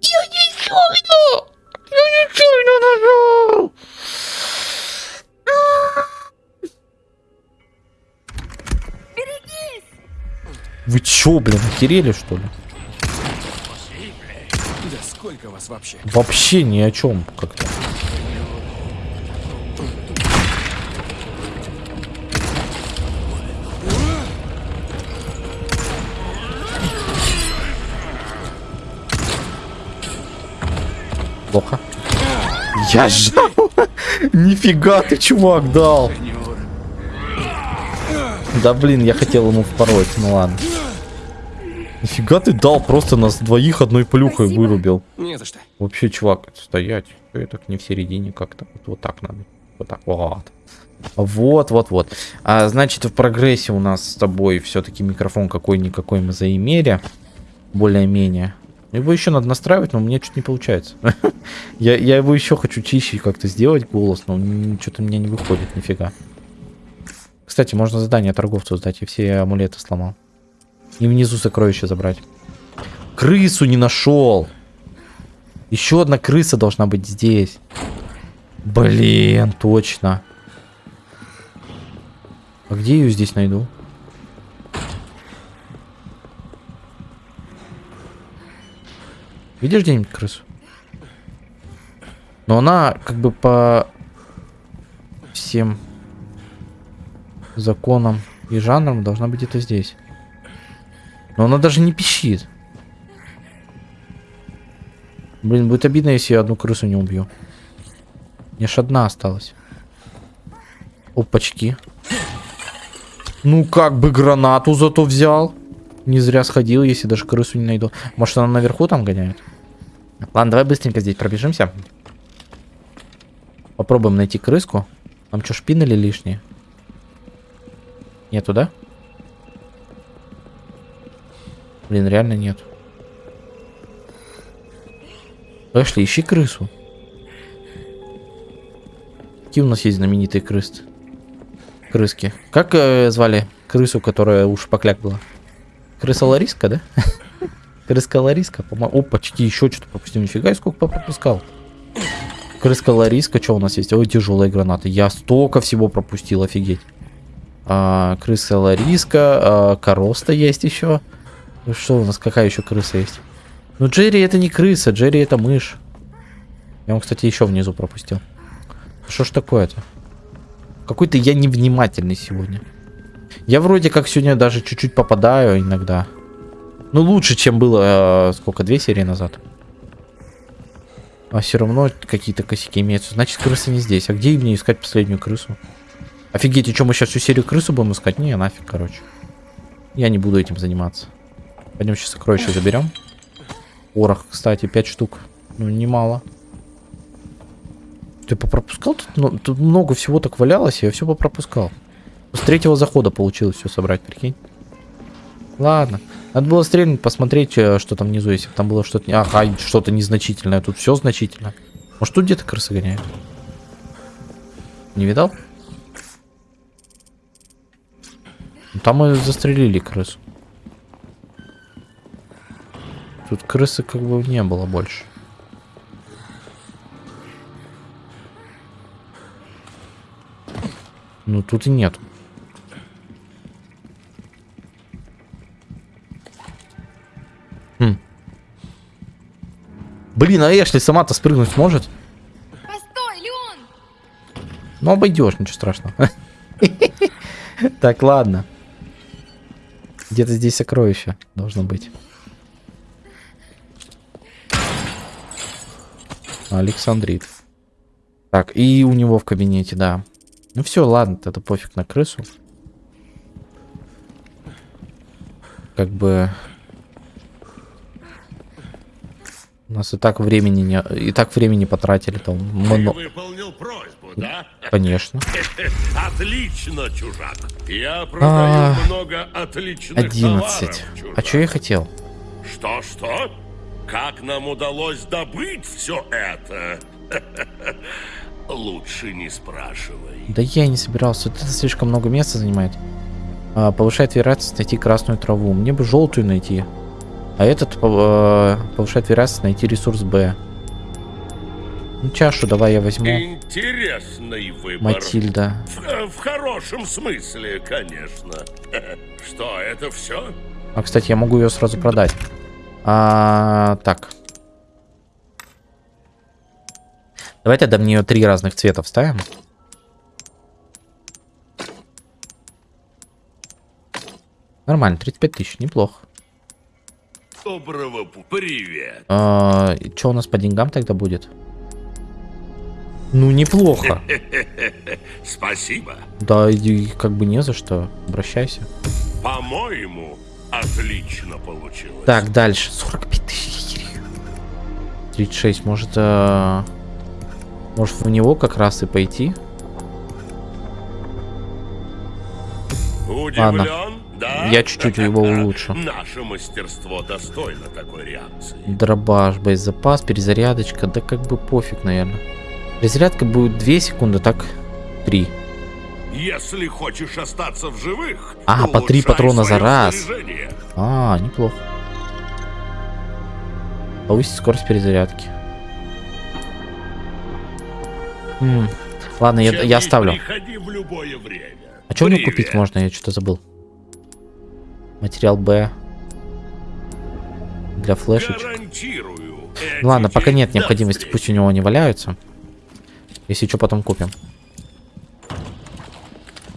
Я нечаянно! Я нечаянно нажал! Вы чё, блин, охерели, что ли? Да сколько вас вообще? Вообще ни о чем как-то. Плохо. Я жал. <laughs> Нифига ты, чувак, дал. Да блин, я хотел ему впороть, ну ладно. Нифига ты дал, просто нас двоих одной плюхой Спасибо. вырубил. Не за что. Вообще, чувак, стоять. Я так не в середине как-то. Вот, вот так надо. Вот так. Вот. Вот, вот, вот. А, значит, в прогрессе у нас с тобой все-таки микрофон какой-никакой мы заимели. Более-менее. Его еще надо настраивать, но у меня что-то не получается. <laughs> я, я его еще хочу чище как-то сделать голос, но что-то у меня не выходит, нифига. Кстати, можно задание торговцу сдать, я все амулеты сломал. И внизу сокровища забрать. Крысу не нашел. Еще одна крыса должна быть здесь. Блин, точно. А где ее здесь найду? Видишь где-нибудь крысу? Но она как бы по всем законам и жанрам должна быть где-то здесь. Но она даже не пищит. Блин, будет обидно, если я одну крысу не убью. Мне ж одна осталась. Опачки. Ну, как бы гранату зато взял. Не зря сходил, если даже крысу не найду. Может, она наверху там гоняет? Ладно, давай быстренько здесь пробежимся. Попробуем найти крыску. Там что, шпинели лишние? Нету, да? Блин, реально нет. Пошли, ищи крысу. Какие у нас есть знаменитые крысы? Крыски. Как э, звали крысу, которая у шпакляк была? Крыса Лариска, да? <laughs> Крыска Лариска, по-моему. Опачки, еще что-то пропустил. Нифига, сколько пропускал. Крыска Лариска, что у нас есть? Ой, тяжелые гранаты. Я столько всего пропустил, офигеть. А, крыса Лариска, а, Короста есть еще. Ну что у нас, какая еще крыса есть? Ну Джерри это не крыса, Джерри это мышь. Я вам, кстати, еще внизу пропустил. Что ж такое-то? Какой-то я невнимательный сегодня. Я вроде как сегодня даже чуть-чуть попадаю иногда. Ну лучше, чем было, э, сколько, две серии назад. А все равно какие-то косяки имеются. Значит, крыса не здесь. А где мне искать последнюю крысу? Офигеть, и что, мы сейчас всю серию крысу будем искать? Не, нафиг, короче. Я не буду этим заниматься. Пойдем сейчас сокровища заберем. Порох, кстати, 5 штук. Ну, немало. Ты попропускал тут? Ну, тут много всего так валялось, я все попропускал. С третьего захода получилось все собрать, прикинь. Ладно. Надо было стрельнуть, посмотреть, э, что там внизу, если бы там было что-то... Ага, что-то незначительное. Тут все значительно. Может, тут где-то крысы гоняют? Не видал? Там мы застрелили крысу. Тут крысы как бы не было больше. Ну тут и нет. Хм. Блин, а Эшли сама-то спрыгнуть сможет? Постой, Леон! Ну обойдешь, ничего страшного. <laughs> Так, ладно. Где-то здесь сокровище должно быть. Александрит. Так, и у него в кабинете, да. Ну все, ладно, это пофиг на крысу. Как бы... У нас и так времени не... И так времени потратили там. Ты Мно- выполнил просьбу, да? Конечно. <laughs> Отлично, чужак. Я А, продаю много отличных 11. товаров, чужак. А что я хотел? Что-что? Как нам удалось добыть все это? <laughs> Лучше не спрашивай. Да я не собирался. Это слишком много места занимает. А, повышает вероятность найти красную траву. Мне бы желтую найти. А этот э, повышает вероятность найти ресурс Б. Ну, чашу давай я возьму. Интересный выбор. Матильда. В, в хорошем смысле, конечно. <laughs> Что, это все? А, кстати, я могу ее сразу продать. А, так. Давай тогда мне ее три разных цвета вставим. Нормально, 35 тысяч, неплохо. Доброго Привет. А, что у нас по деньгам тогда будет? Ну, неплохо. <laughs> Спасибо. Да, и как бы не за что. Обращайся. По-моему, отлично получилось. Так, дальше. 45 тысяч. 36. Может, э, может в него как раз и пойти? Удивлен? Да? Я чуть-чуть его <laughs> улучшу. Наше мастерство достойно такой реакции. Дробаш, боезапас, перезарядочка. Да как бы пофиг, наверное. Перезарядка будет 2 секунды, так 3. Если хочешь остаться в живых, А, по три улучшай патрона за раз. А, неплохо. Повысить скорость перезарядки. М, Ладно, я, я оставлю. А что Привет. купить можно? Я что-то забыл. Материал Б. Для флешечек. Ну ладно, пока нет необходимости, пусть у него они валяются. Если что, потом купим.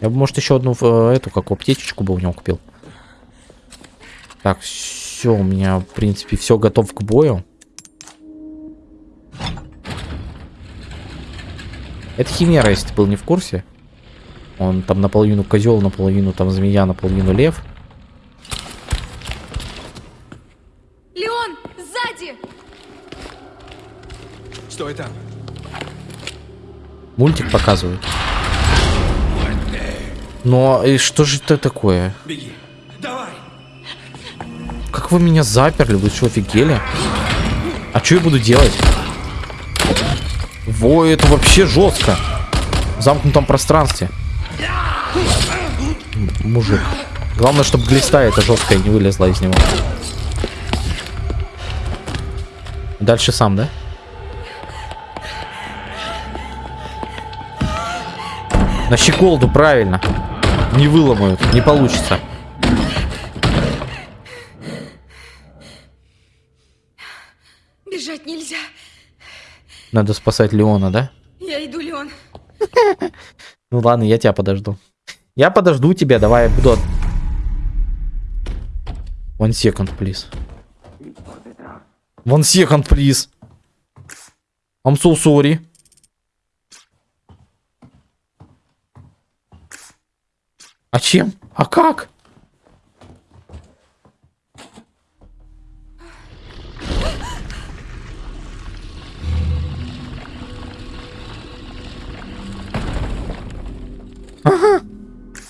Я бы, может, еще одну э, эту, как аптечечку бы у него купил. Так, все, у меня, в принципе, все готов к бою. Это Химера, если ты был не в курсе. Он там наполовину козел, наполовину там змея, наполовину лев. Леон, сзади! Стой там. Мультик показывают. Но и что же это такое? Беги. Давай. Как вы меня заперли? Вы что, офигели? А что я буду делать? Во, это вообще жестко. В замкнутом пространстве. Мужик. Главное, чтобы глиста эта жесткая не вылезла из него. Дальше сам, да? На щеколду, правильно. Не выломают, не получится. Бежать нельзя. Надо спасать Леона, да? Я иду, Леон. <laughs> Ну ладно, я тебя подожду. Я подожду тебя, давай, я буду... One second, please. One second, please. I'm so sorry. А чем? А как?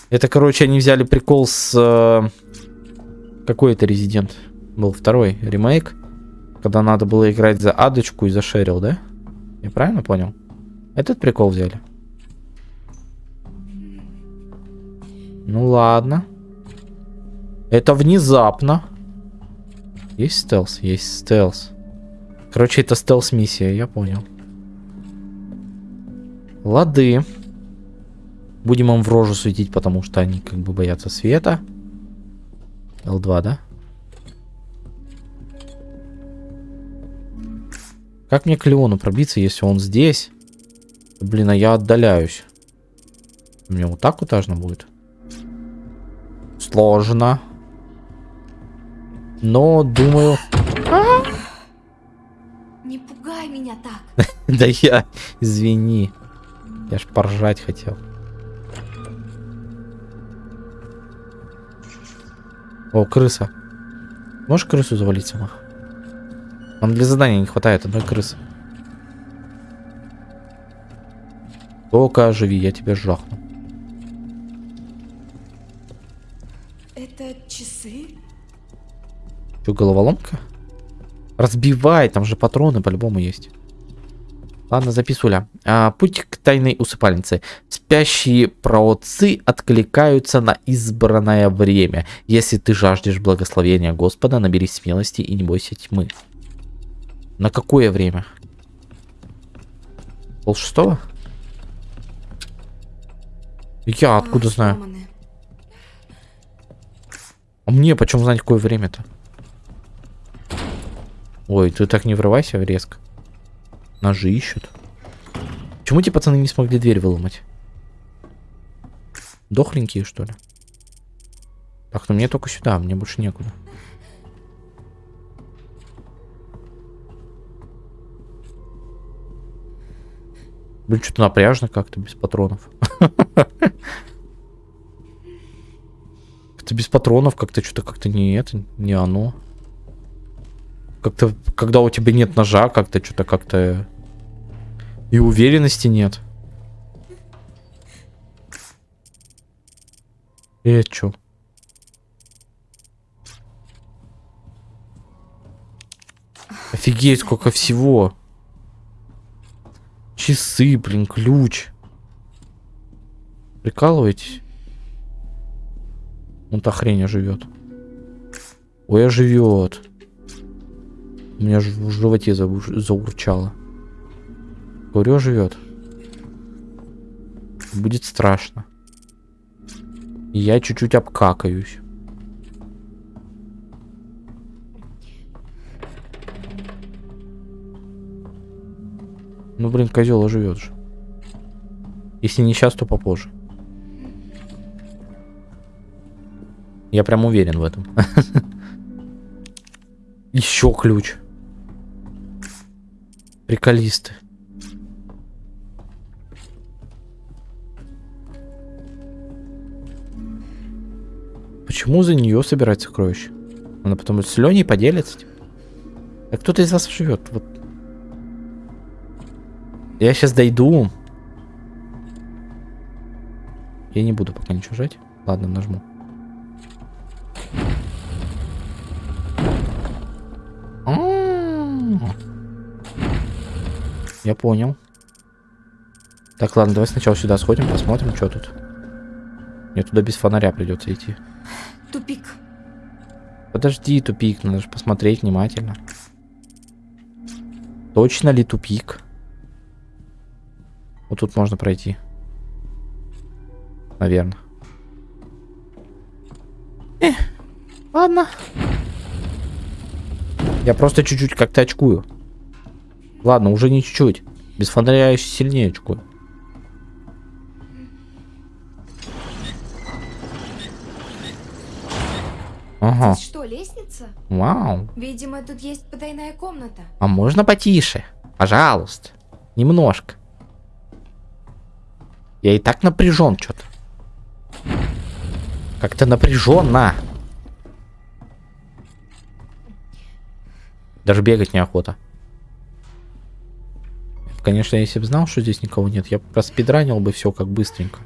Это, короче, они взяли прикол с... э, Какой это резидент? Был второй ремейк. Когда надо было играть за адочку и за Шерил, да? Я правильно понял? Этот прикол взяли? Ну ладно. Это внезапно. Есть стелс? Есть стелс. Короче, это стелс-миссия, я понял. Лады. Будем им в рожу светить, потому что они как бы боятся света. Л2, да? Как мне к Леону пробиться, если он здесь? Блин, а я отдаляюсь. Мне вот так вот будет. Сложно. Но, думаю... <gasps> Не пугай меня так. <laughs> Да я, извини. Я ж поржать хотел. О, крыса. Можешь крысу завалить сама? Нам для задания не хватает одной крысы. Только оживи, я тебя жахну. Это часы? Что, головоломка? Разбивай, там же патроны по-любому есть. Ладно, записуля. А, путь к тайной усыпальнице. Спящие праотцы откликаются на избранное время. Если ты жаждешь благословения Господа, наберись смелости и не бойся тьмы. На какое время? Пол шестого? Я откуда А, знаю? А мне почем знать, какое время-то? Ой, ты так не врывайся резко. Ножи ищут. Почему эти пацаны не смогли дверь выломать? Дохленькие, что ли? Так, ну мне только сюда, мне больше некуда. Блин, что-то напряжно как-то без патронов. <laughs> Как-то без патронов, как-то что-то как-то не это, не оно. Как-то, когда у тебя нет ножа, как-то что-то как-то и уверенности нет. И это чё? Офигеть, сколько всего. Часы, блин, ключ. Прикалываетесь? Он та хрень живет. Ой, живет. У меня в животе заур- заурчало. Говорю, живет. Будет страшно. Я чуть-чуть обкакаюсь. Ну, блин, козел живет же. Если не сейчас, то попозже. Я прям уверен в этом. <laughs> Еще ключ. Приколисты. Почему за нее собирать сокровища? Она потом с Леней поделится. А кто-то из вас живет. Вот. Я сейчас дойду. Я не буду пока ничего жать. Ладно, нажму. М. Я понял. Так, ладно, давай сначала сюда сходим, посмотрим, что тут. Мне туда без фонаря придется идти. Тупик. Подожди, тупик, надо же посмотреть внимательно. Точно ли тупик? Вот тут можно пройти. Наверное. Э, ладно. Я просто чуть-чуть как-то очкую. Ладно, уже не чуть-чуть. Без фонаря я еще сильнее очкую. Ага. Здесь что, лестница? Вау. Видимо, тут есть потайная комната. А можно потише? Пожалуйста. Немножко. Я и так напряжен что-то. Как-то напряженно. Даже бегать неохота. Конечно, если бы знал, что здесь никого нет, я бы проспидранил бы все как быстренько.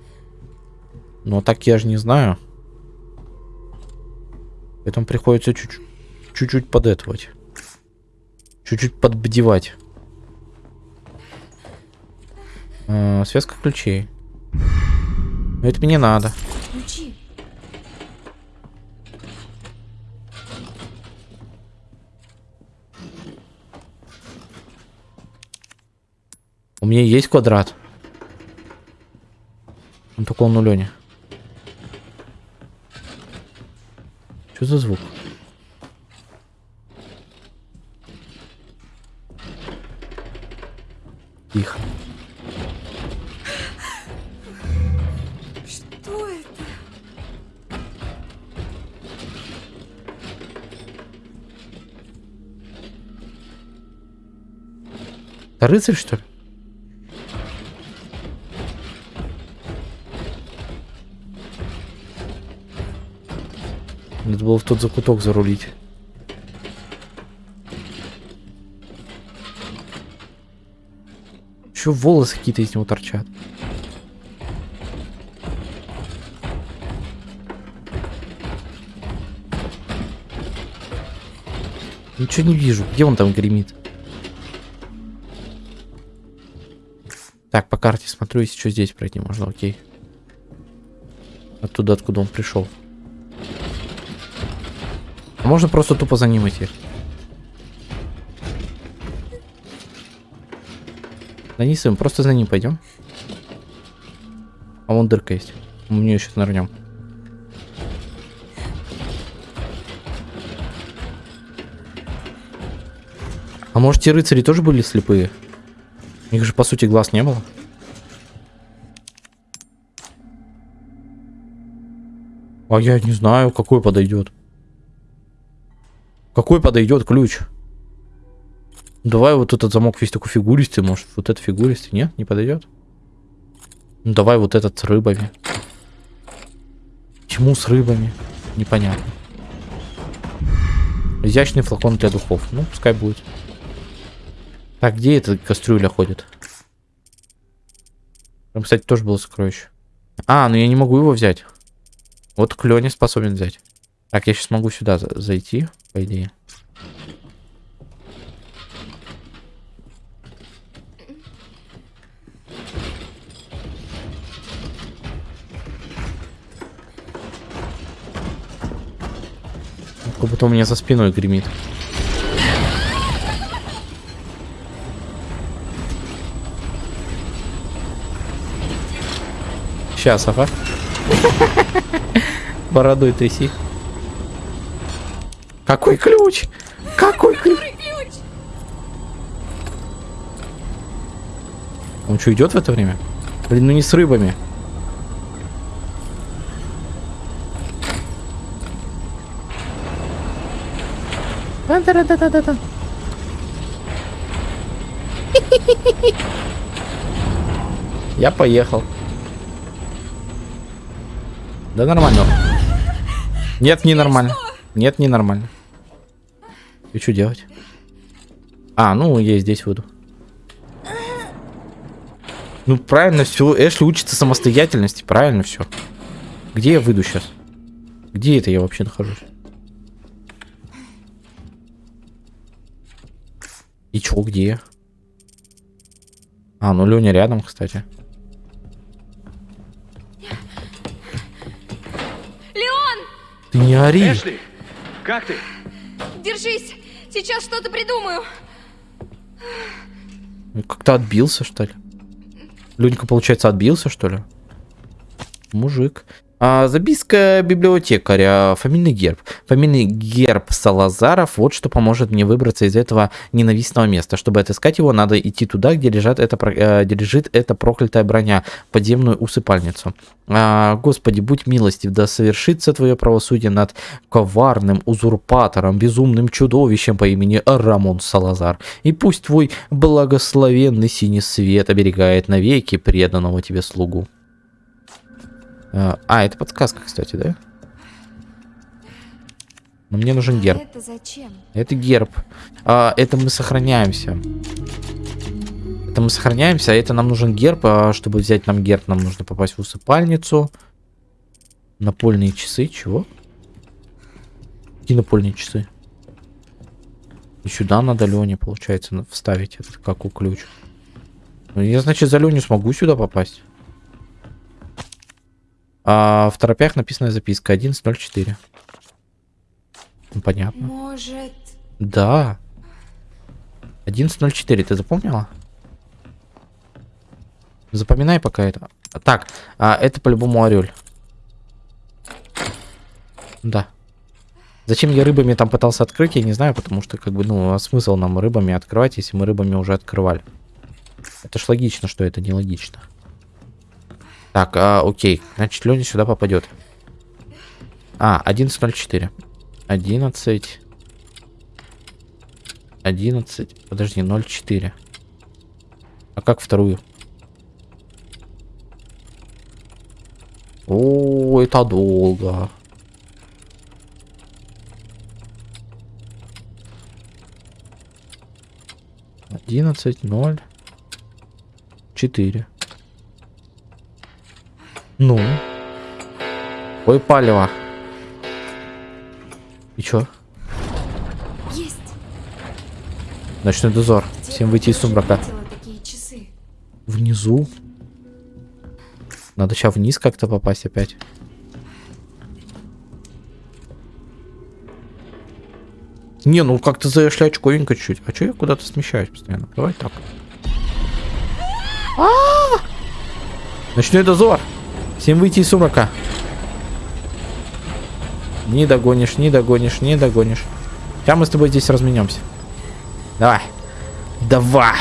Но так я же не знаю. Поэтому приходится чуть-чуть подэтовать. Чуть-чуть подбдевать. А, связка ключей. Но это мне надо. У меня есть квадрат. Он только он у Лени. Что за звук? Тихо. Что это? Это рыцарь, что ли? Надо было в тот закуток зарулить. Еще волосы какие-то из него торчат. Ничего не вижу. Где он там гремит? Так, по карте смотрю, если что здесь пройти можно, окей. Оттуда, откуда он пришел. Можно просто тупо за ним идти. Да не сын, просто за ним пойдем. А вон дырка есть. Мы нее сейчас нырнем. А может, те рыцари тоже были слепые? У них же, по сути, глаз не было. А я не знаю, какой подойдет. Какой подойдет ключ? Давай вот этот замок весь такой фигуристый, может, вот этот фигуристый, нет? Не подойдет? Ну давай вот этот с рыбами. Почему с рыбами? Непонятно. Изящный флакон для духов. Ну, пускай будет. Так, где эта кастрюля ходит? Там, кстати, тоже было сокровище. А, ну я не могу его взять. Вот Клёни способен взять. Так, я сейчас могу сюда за зайти, по идее. Как будто у меня за спиной гремит. Сейчас, ага. <laughs> Бородой тряси. Какой ключ? Какой ключ? Он что, идет в это время? Блин, ну не с рыбами. Да-да-да-да-да-да. <laughs> Я поехал. Да нормально. Нет, не нормально. Нет, не нормально. И что делать? А, ну я здесь выйду. Ну правильно все. Эшли учится самостоятельности. Правильно все. Где я выйду сейчас? Где это я вообще нахожусь? И чё, где? А, ну Леня рядом, кстати. Леон! Ты не ори. Эшли, как ты? Держись! Сейчас что-то придумаю. Ну, Как-то отбился, что ли? Ленька, получается, отбился, что ли? Мужик. А, записка библиотекаря. Фамильный герб. Фамильный герб Салазаров. Вот что поможет мне выбраться из этого ненавистного места. Чтобы отыскать его, надо идти туда, где, лежат это, э, где лежит эта проклятая броня. Подземную усыпальницу. А, Господи, будь милостив, да совершится твое правосудие над коварным узурпатором, безумным чудовищем по имени Рамон Салазар. И пусть твой благословенный синий свет оберегает навеки преданного тебе слугу. А, а, это подсказка, кстати, да? Но мне нужен герб. Это зачем? Это герб. А, это мы сохраняемся. Это мы сохраняемся, а это нам нужен герб. А чтобы взять нам герб, нам нужно попасть в усыпальницу. Напольные часы. Чего? Какие напольные часы? И сюда надо Лене, получается, вставить этот каку ключ. Ну, я, значит, за Леню смогу сюда попасть. А в торопях написана записка 11.04. Ну, понятно. Может... Да. 11.04, ты запомнила? Запоминай пока это. Так, а, это по-любому орель. Да. Зачем я рыбами там пытался открыть, я не знаю, потому что, как бы, ну, а смысл нам рыбами открывать, если мы рыбами уже открывали. Это ж логично, что это нелогично. Так, а, окей. Значит, Леня сюда попадет. А, 11.04. 11... 11... Подожди, 0.4. А как вторую? О, это долго. Одиннадцать, ноль, четыре. Ну? Ой, палево. И чё? Есть. Ночной дозор. Где Всем выйти из сумрака. Внизу. Надо сейчас вниз как-то попасть опять. Не, ну как-то зашли очковенько чуть. А чё я куда-то смещаюсь постоянно? Давай так. А! Ночной дозор. Всем выйти из сумрака. Не догонишь, не догонишь, не догонишь. Сейчас мы с тобой здесь разменемся. Давай. Давай.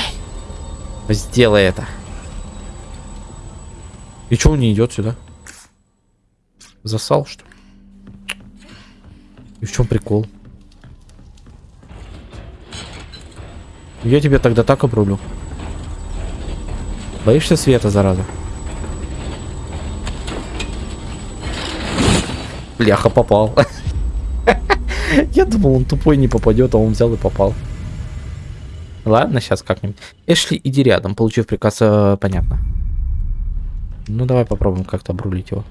Сделай это. И чё он не идет сюда? Засал, что ли? И в чем прикол? Я тебе тогда так обрулю. Боишься света, зараза? Бляха, попал. <laughs> Я думал, он тупой не попадет, а он взял и попал. Ладно, сейчас как-нибудь. Эшли, иди рядом, получив приказ, э, понятно. Ну, давай попробуем как-то обрулить его.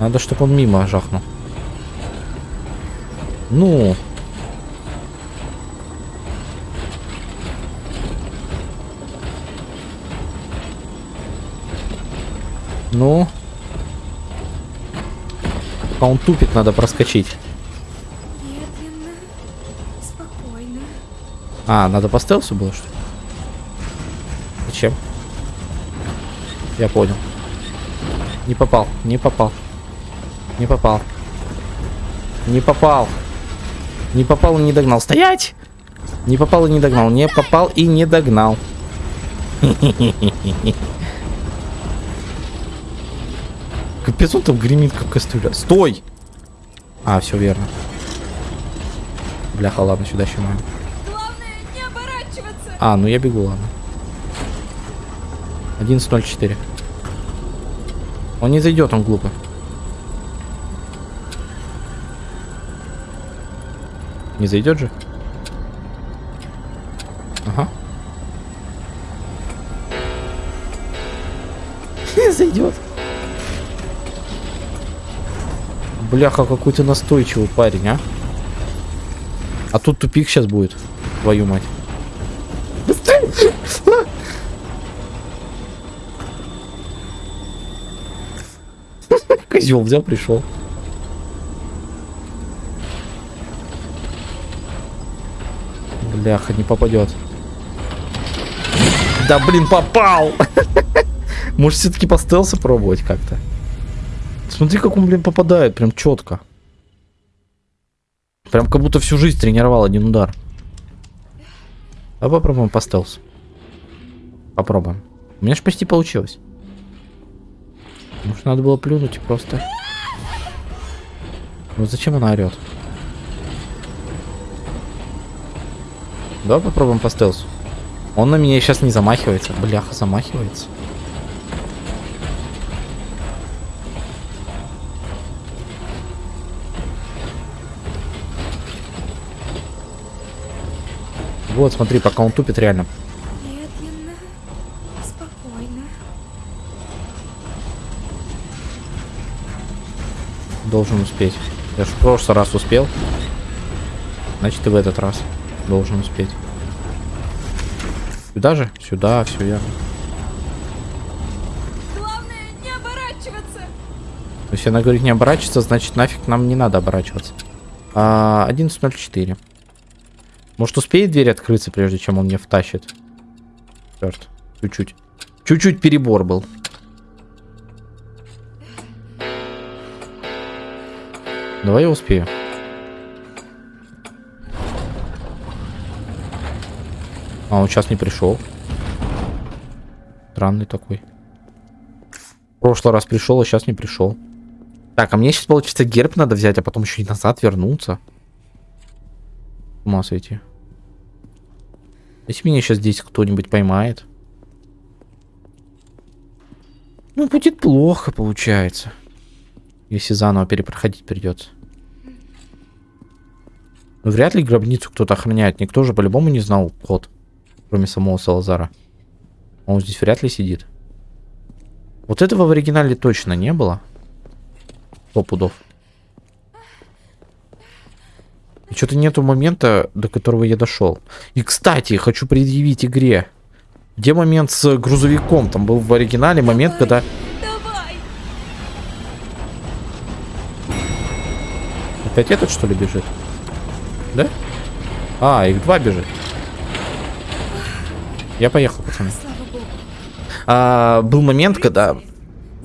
Надо, чтобы он мимо жахнул. Ну. Ну. А он тупит, надо проскочить. Медленно, спокойно. А, надо по стелсу было, что ли? Зачем? Я понял. Не попал, не попал. Не попал. Не попал. Не попал и не догнал. Стоять! Не попал и не догнал. Не попал и не догнал. <laughs> Капец, он там гремит, как кастрюля. Стой! А, все верно. Бляха, ладно, сюда еще маем. Главное, не оборачиваться. А, ну я бегу, ладно. 11.04. Он не зайдет, он глупо. Не зайдет же? Бляха, какой ты настойчивый парень, а? А тут тупик сейчас будет. Твою мать. <laughs> Козел взял, пришел. Бляха, не попадет. Да блин, попал! <laughs> Может все-таки по стелсу пробовать как-то? Смотри, как он, блин, попадает, прям четко. Прям как будто всю жизнь тренировал один удар. А попробуем по стелсу. Попробуем. У меня же почти получилось. Может, надо было плюнуть и просто... Ну зачем она орет? Давай попробуем по стелсу. Он на меня сейчас не замахивается. Бляха, замахивается. Вот, смотри, пока он тупит реально. Медленно, спокойно. Должен успеть. Я же в прошлый раз успел. Значит, и в этот раз должен успеть. Сюда же? Сюда, все верно. Главное, не оборачиваться. Если она говорит не оборачиваться, значит нафиг нам не надо оборачиваться. А, 11.04. Может успеет дверь открыться, прежде чем он мне втащит? Черт. Чуть-чуть. Чуть-чуть перебор был. Давай я успею. А, он сейчас не пришел. Странный такой. В прошлый раз пришел, а сейчас не пришел. Так, а мне сейчас, получится, герб надо взять, а потом еще и назад вернуться. С ума сойти. Если меня сейчас здесь кто-нибудь поймает. Ну, будет плохо, получается. Если заново перепроходить придется. Ну, вряд ли гробницу кто-то охраняет. Никто же по-любому не знал код. Кроме самого Салазара. Он здесь вряд ли сидит. Вот этого в оригинале точно не было. Сто пудов. И что-то нету момента, до которого я дошел. И, кстати, хочу предъявить игре. Где момент с грузовиком? Там был в оригинале момент, когда... Давай! Опять этот, что ли, бежит? Да? А, их два бежит. Я поехал, пацаны. А, был момент, когда...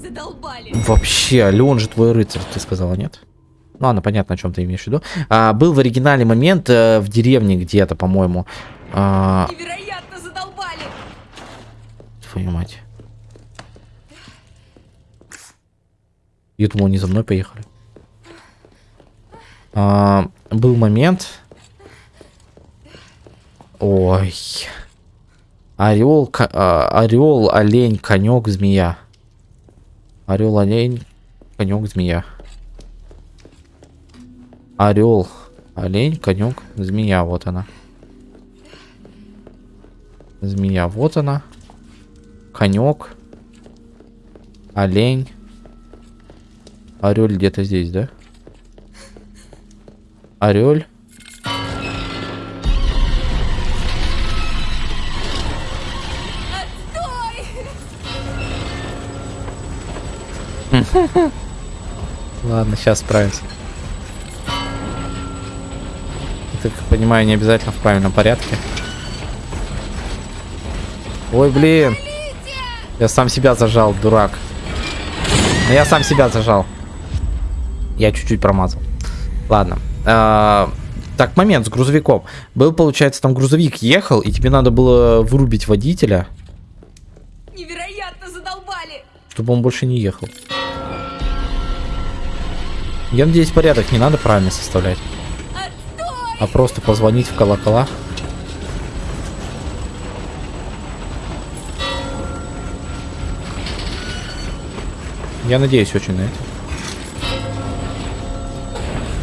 Задолбали. Вообще, Леон же твой рыцарь, ты сказала, нет? Ну, ладно, понятно, о чем ты имеешь в виду. А, был в оригинале момент э, в деревне где-то, по-моему. А, Невероятно задолбали. твою мать. Я думал, они за мной поехали. А, был момент... Ой. Орел, ко- а, орел, олень, конек, змея. Орел, олень, конек, змея. Орел, олень, конек, змея. Вот она. Змея, вот она. Конек. Олень. Орел где-то здесь, да? Орел. Отстой! Ладно, сейчас справимся. Ты, как понимаю, не обязательно в правильном порядке. Ой, блин. Я сам себя зажал, дурак. Но я сам себя зажал. Я чуть-чуть промазал. Ладно. А, так, момент с грузовиком. Был, получается, там грузовик ехал, и тебе надо было вырубить водителя, Невероятно задолбали. чтобы он больше не ехал. Я надеюсь, порядок не надо правильно составлять. А просто позвонить в колокола. Я надеюсь очень на это.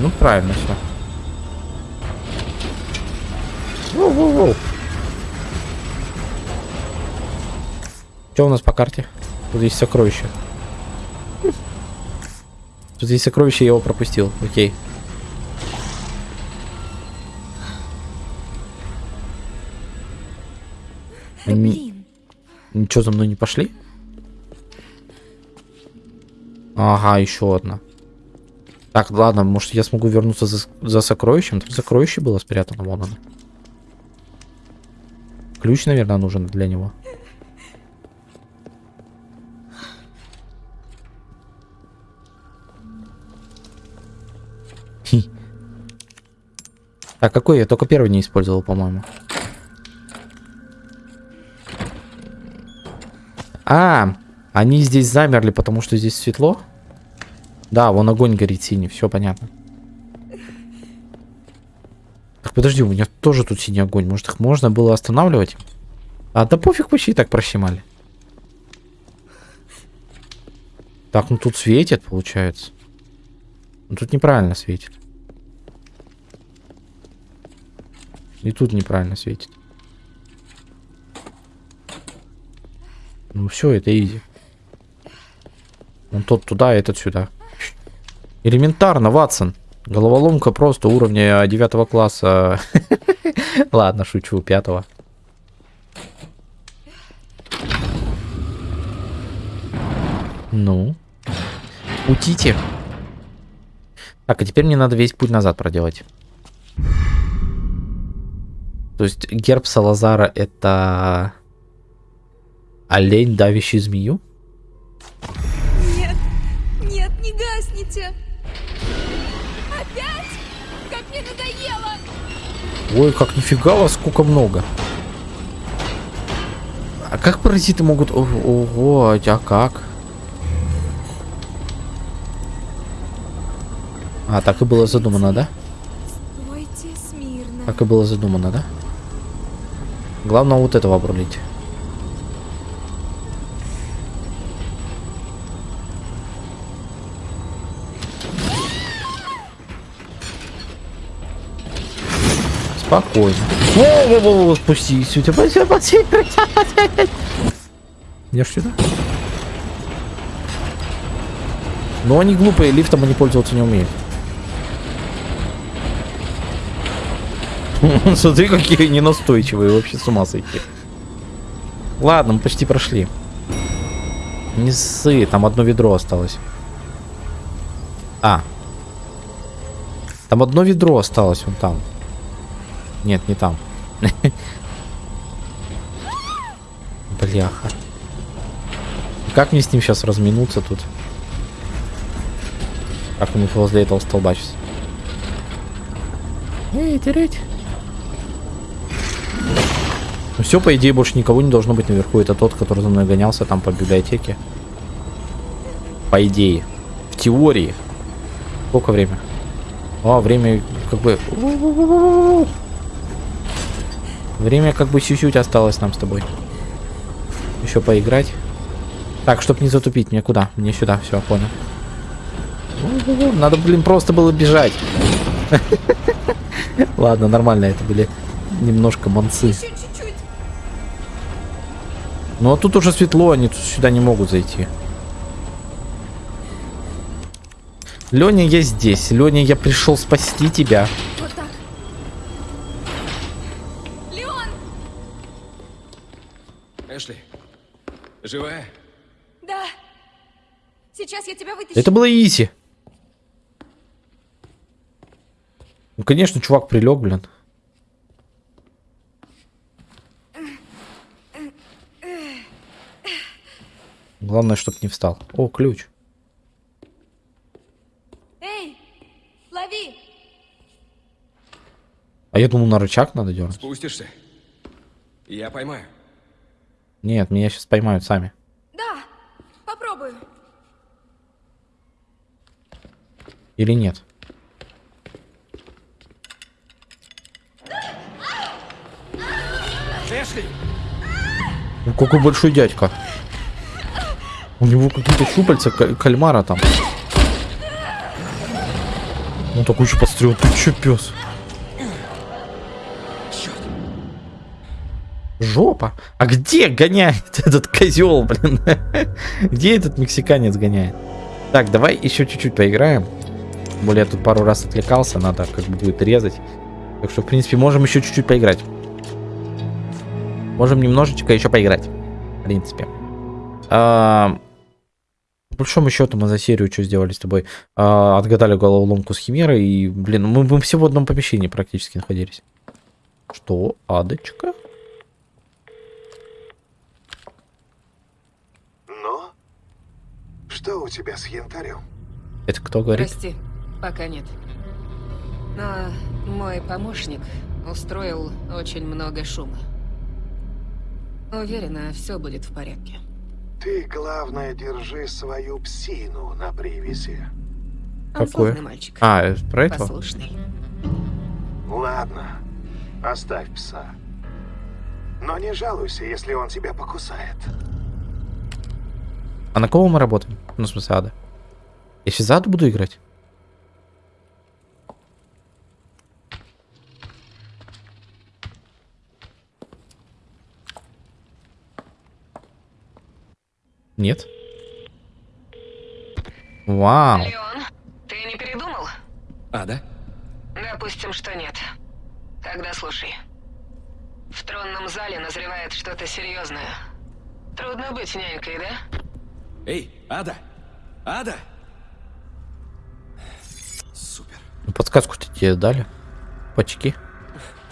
Ну, правильно все. Что у нас по карте? Тут есть сокровище. Тут есть сокровище, я его пропустил. Окей. Ничего за мной не пошли? Ага, еще одна. Так, ладно, может я смогу вернуться за, за сокровищем? Там сокровище было спрятано, вон оно. Ключ, наверное, нужен для него. Хи. Так, какой я только первый не использовал, по-моему. А, они здесь замерли, потому что здесь светло? Да, вон огонь горит синий, все понятно. Так, подожди, у меня тоже тут синий огонь. Может, их можно было останавливать? А, да пофиг, почти так прощемали. Так, ну тут светит, получается. Ну тут неправильно светит. И тут неправильно светит. Ну все, это изи. Он тот туда, этот сюда. Элементарно, Ватсон. Головоломка просто уровня 9 класса. <laughs> Ладно, шучу, пятого. Ну. Утите. Так, а теперь мне надо весь путь назад проделать. То есть герб Салазара это олень, давящий змею? Нет, нет, не гасните. Опять? Как мне надоело. Ой, как нифига вас, сколько много. А как паразиты могут... Ого, а как? А, так и было задумано, да? Так и было задумано, да? Главное вот этого обрулить. Спокойно. Во-во-во, спустись. У тебя все Идешь сюда? Но они глупые, лифтом они пользоваться не умеют. <laughs> Смотри, какие ненастойчивые, вообще с ума сойти. Ладно, мы почти прошли. Не ссы, там одно ведро осталось. А. Там одно ведро осталось, вон там. Нет, не там. Бляха. Как мне с ним сейчас разминуться тут? Как ему возле этого столба сейчас? Эй, тереть. Ну все, по идее, больше никого не должно быть наверху. Это тот, который за мной гонялся там по библиотеке. По идее. В теории. Сколько время? О, время как бы... Время как бы чуть-чуть осталось нам с тобой. Еще поиграть. Так, чтоб не затупить, мне куда? Мне сюда, все, понял. Надо, блин, просто было бежать. <laughs> Ладно, нормально, это были немножко манцы. Ну а тут уже светло, они тут сюда не могут зайти. Леня, я здесь. Леня, я пришел спасти тебя. Эшли, живая? Да. Сейчас я тебя вытащу. Это было изи. Ну, конечно, чувак прилег, блин. Главное, чтоб не встал. О, ключ. Эй, лови! А я думал, на рычаг надо дернуть. Спустишься? Я поймаю. Нет, меня сейчас поймают сами. Да, попробую. Или нет? Эшли! Ну, какой большой дядька. У него какие-то щупальца ка- кальмара там. Он такой еще подстрел. Ты че, пес? Жопа. А где гоняет <laughs> этот козел, блин? <laughs> Где этот мексиканец гоняет? Так, давай еще чуть-чуть поиграем. Более я тут пару раз отвлекался, надо как бы будет резать. Так что, в принципе, можем еще чуть-чуть поиграть. Можем немножечко еще поиграть. В принципе. А, По большому счету мы за серию что сделали с тобой? А, Отгадали головоломку с Химерой. И, блин, мы, мы все в одном помещении практически находились. Что? Адочка? Ну? Что у тебя с янтарем? Это кто говорит? Прости, пока нет. Но мой помощник устроил очень много шума. Уверена, все будет в порядке. Ты, главное, держи свою псину на привязи. Славный мальчик. А, это про этого? Послушный. Ладно, оставь пса. Но не жалуйся, если он тебя покусает. А на кого мы работаем? Ну, в смысле, ада. Я сейчас за аду буду играть? Нет? Вау. Леон, ты не передумал? А, да? Допустим, что нет. Тогда слушай. В тронном зале назревает что-то серьезное. Трудно быть нянькой, да? Эй, Ада! Ада! Супер. Ну, Подсказку-то тебе дали? Почки.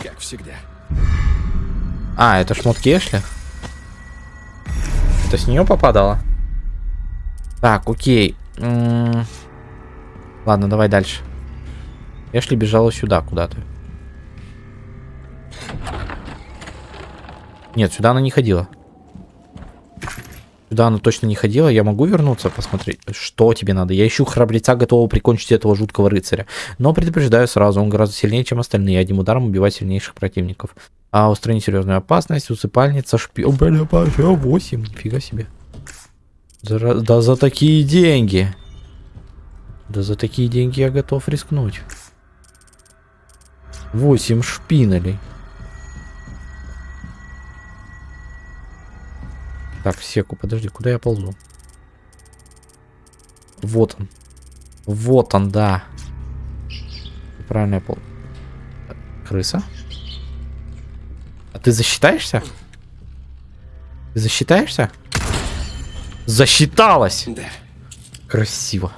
Как всегда. А, это шмотки Эшли? Это с нее попадало? Так, окей. М, Ладно, давай дальше. Эшли бежала сюда куда-то. Нет, сюда она не ходила. Сюда она точно не ходила. Я могу вернуться, посмотреть, что тебе надо. Я ищу храбреца, готового прикончить этого жуткого рыцаря. Но предупреждаю сразу, он гораздо сильнее, чем остальные. Одним ударом убивать сильнейших противников. А устранить серьезную опасность, усыпальница, шпион. Бля, 8, нифига себе. За, да за такие деньги. Да за такие деньги я готов рискнуть. 8 шпинелей. Так, секу, подожди, куда я ползу? Вот он. Вот он, да. Правильно я пол... Крыса? А ты засчитаешься? Ты засчитаешься? Засчиталась! Да. Красиво.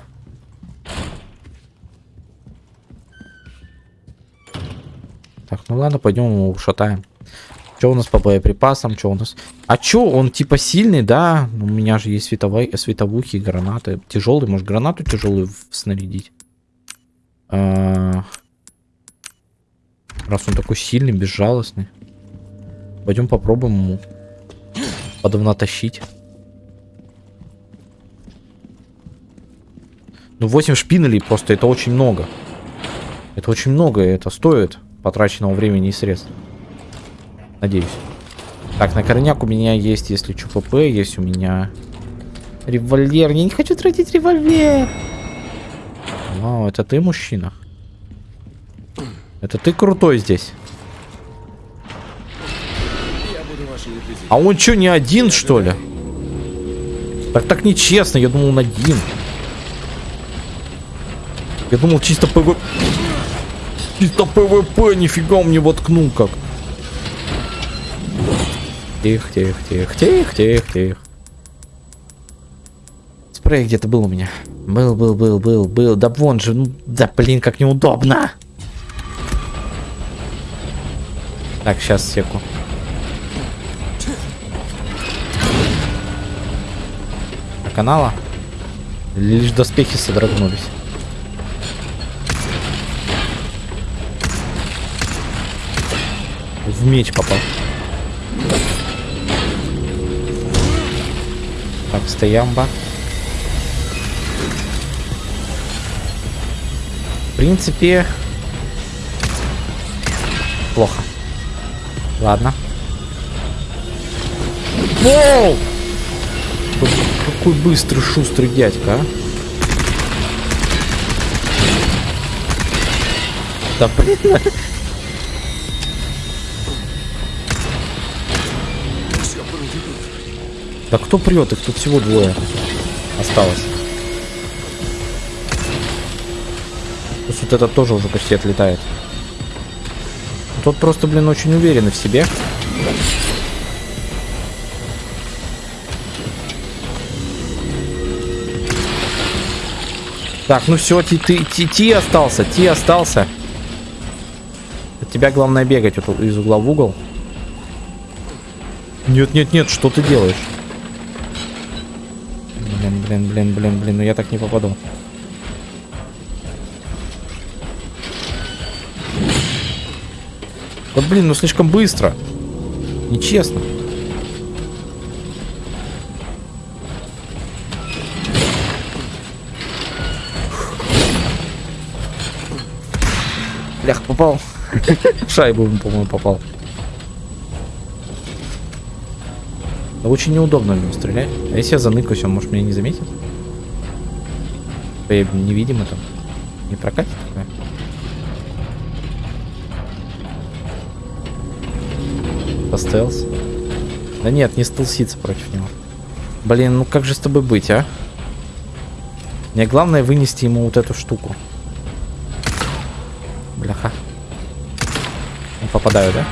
Так, ну ладно, пойдем его ушатаем. Что у нас по боеприпасам? Что у нас? А чё, он типа сильный, да? У меня же есть световой, световухи, гранаты. Тяжелый, может гранату тяжелую снарядить? А, Раз он такой сильный, безжалостный. Пойдем попробуем ему подавно тащить. Ну 8 шпинелей просто это очень много. Это очень много, и это стоит потраченного времени и средств. Надеюсь. Так, на корняк у меня есть, если что, ПП, есть у меня револьвер. Я не хочу тратить револьвер. Вау, это ты мужчина? Это ты крутой здесь. А он что, не один, что ли? Так так нечестно, я думал он один. Я думал чисто PvP. Чисто PvP, нифига он мне воткнул как. Тихо, тихо, тихо, тихо, тихо, тихо. Спрей где-то был у меня. Был, был, был, был, был. Да вон же, ну, да блин, как неудобно. Так, сейчас секу. А канала? Лишь доспехи содрогнулись. В меч попал. Стоямба. В принципе... Плохо. Ладно. Воу! Какой быстрый, шустрый дядька, а? Да блин. Да кто прет? Их тут всего двое осталось. Плюс вот этот тоже уже почти отлетает. Тот просто, блин, очень уверенный в себе. Так, ну все, ты, ты, ти, ти остался, ти остался. От тебя главное бегать вот из угла в угол. Нет, нет, нет, что ты делаешь? Блин, блин, блин, блин, ну я так не попаду. Да блин, ну слишком быстро. Нечестно. Блях, попал. <laughs> В шайбу, по-моему, попал. Очень неудобно в него стрелять. А если я заныкаюсь, он может меня не заметит? Я невидимо там. Не прокатит такое? По. Да нет, не стелситься против него. Блин, ну как же с тобой быть, а? Мне главное вынести ему вот эту штуку. Бляха. Попадаю, да?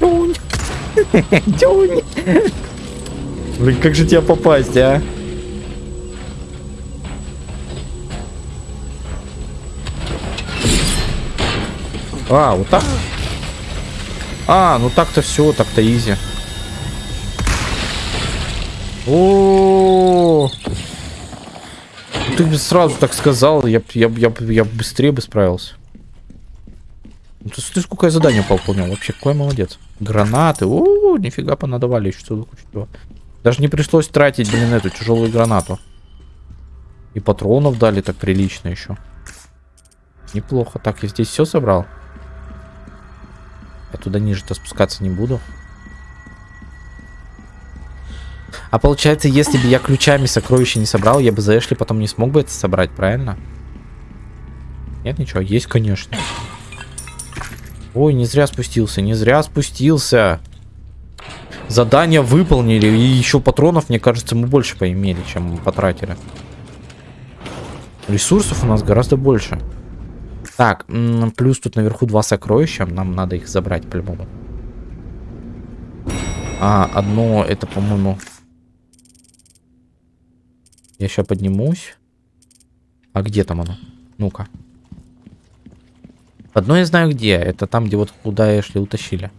Тюнь. <laughs> Тюнь. Блин, как же тебя попасть, а? А, вот так? А, ну так-то все, так-то изи. О, ты бы сразу так сказал, я, я, я, я быстрее бы справился. Ну Ты смотри, сколько я задания выполнял. Вообще, какой молодец. Гранаты. О, нифига понадавали еще целую кучу. Даже не пришлось тратить, блин, эту тяжелую гранату. И патронов дали так прилично еще. Неплохо. Так, я здесь все собрал. Я туда ниже-то спускаться не буду. А получается, если бы я ключами сокровища не собрал, я бы за Эшли потом не смог бы это собрать, правильно? Нет, ничего. Есть, конечно. Ой, не зря спустился, не зря спустился. Задание выполнили, и еще патронов, мне кажется, мы больше поимели, чем потратили. Ресурсов у нас гораздо больше. Так, плюс тут наверху два сокровища, нам надо их забрать по-любому. А, одно это, по-моему... Я сейчас поднимусь. А где там оно? Ну-ка. Одно я знаю где. Это там, где вот куда Эшли утащили.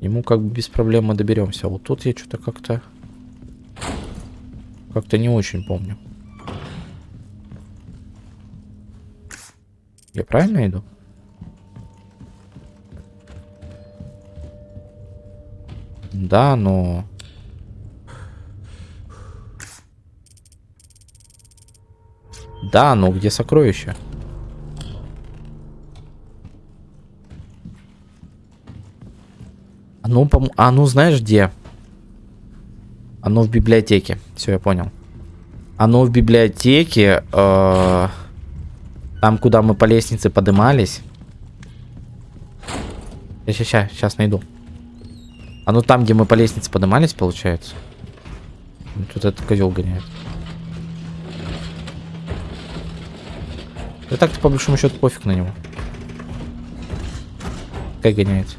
Ему как бы без проблем мы доберемся. А вот тут я что-то как-то... Как-то не очень помню. Я правильно иду? Да, но... Да, но где сокровища? А ну, пом... а ну знаешь где? Оно в библиотеке. Все, я понял. Оно в библиотеке. Э... Там, куда мы по лестнице поднимались. Сейчас, сейчас, сейчас найду. Ну там, где мы по лестнице поднимались, получается. Тут этот козел гоняет. Да так-то по большому счету пофиг на него. Как гоняется.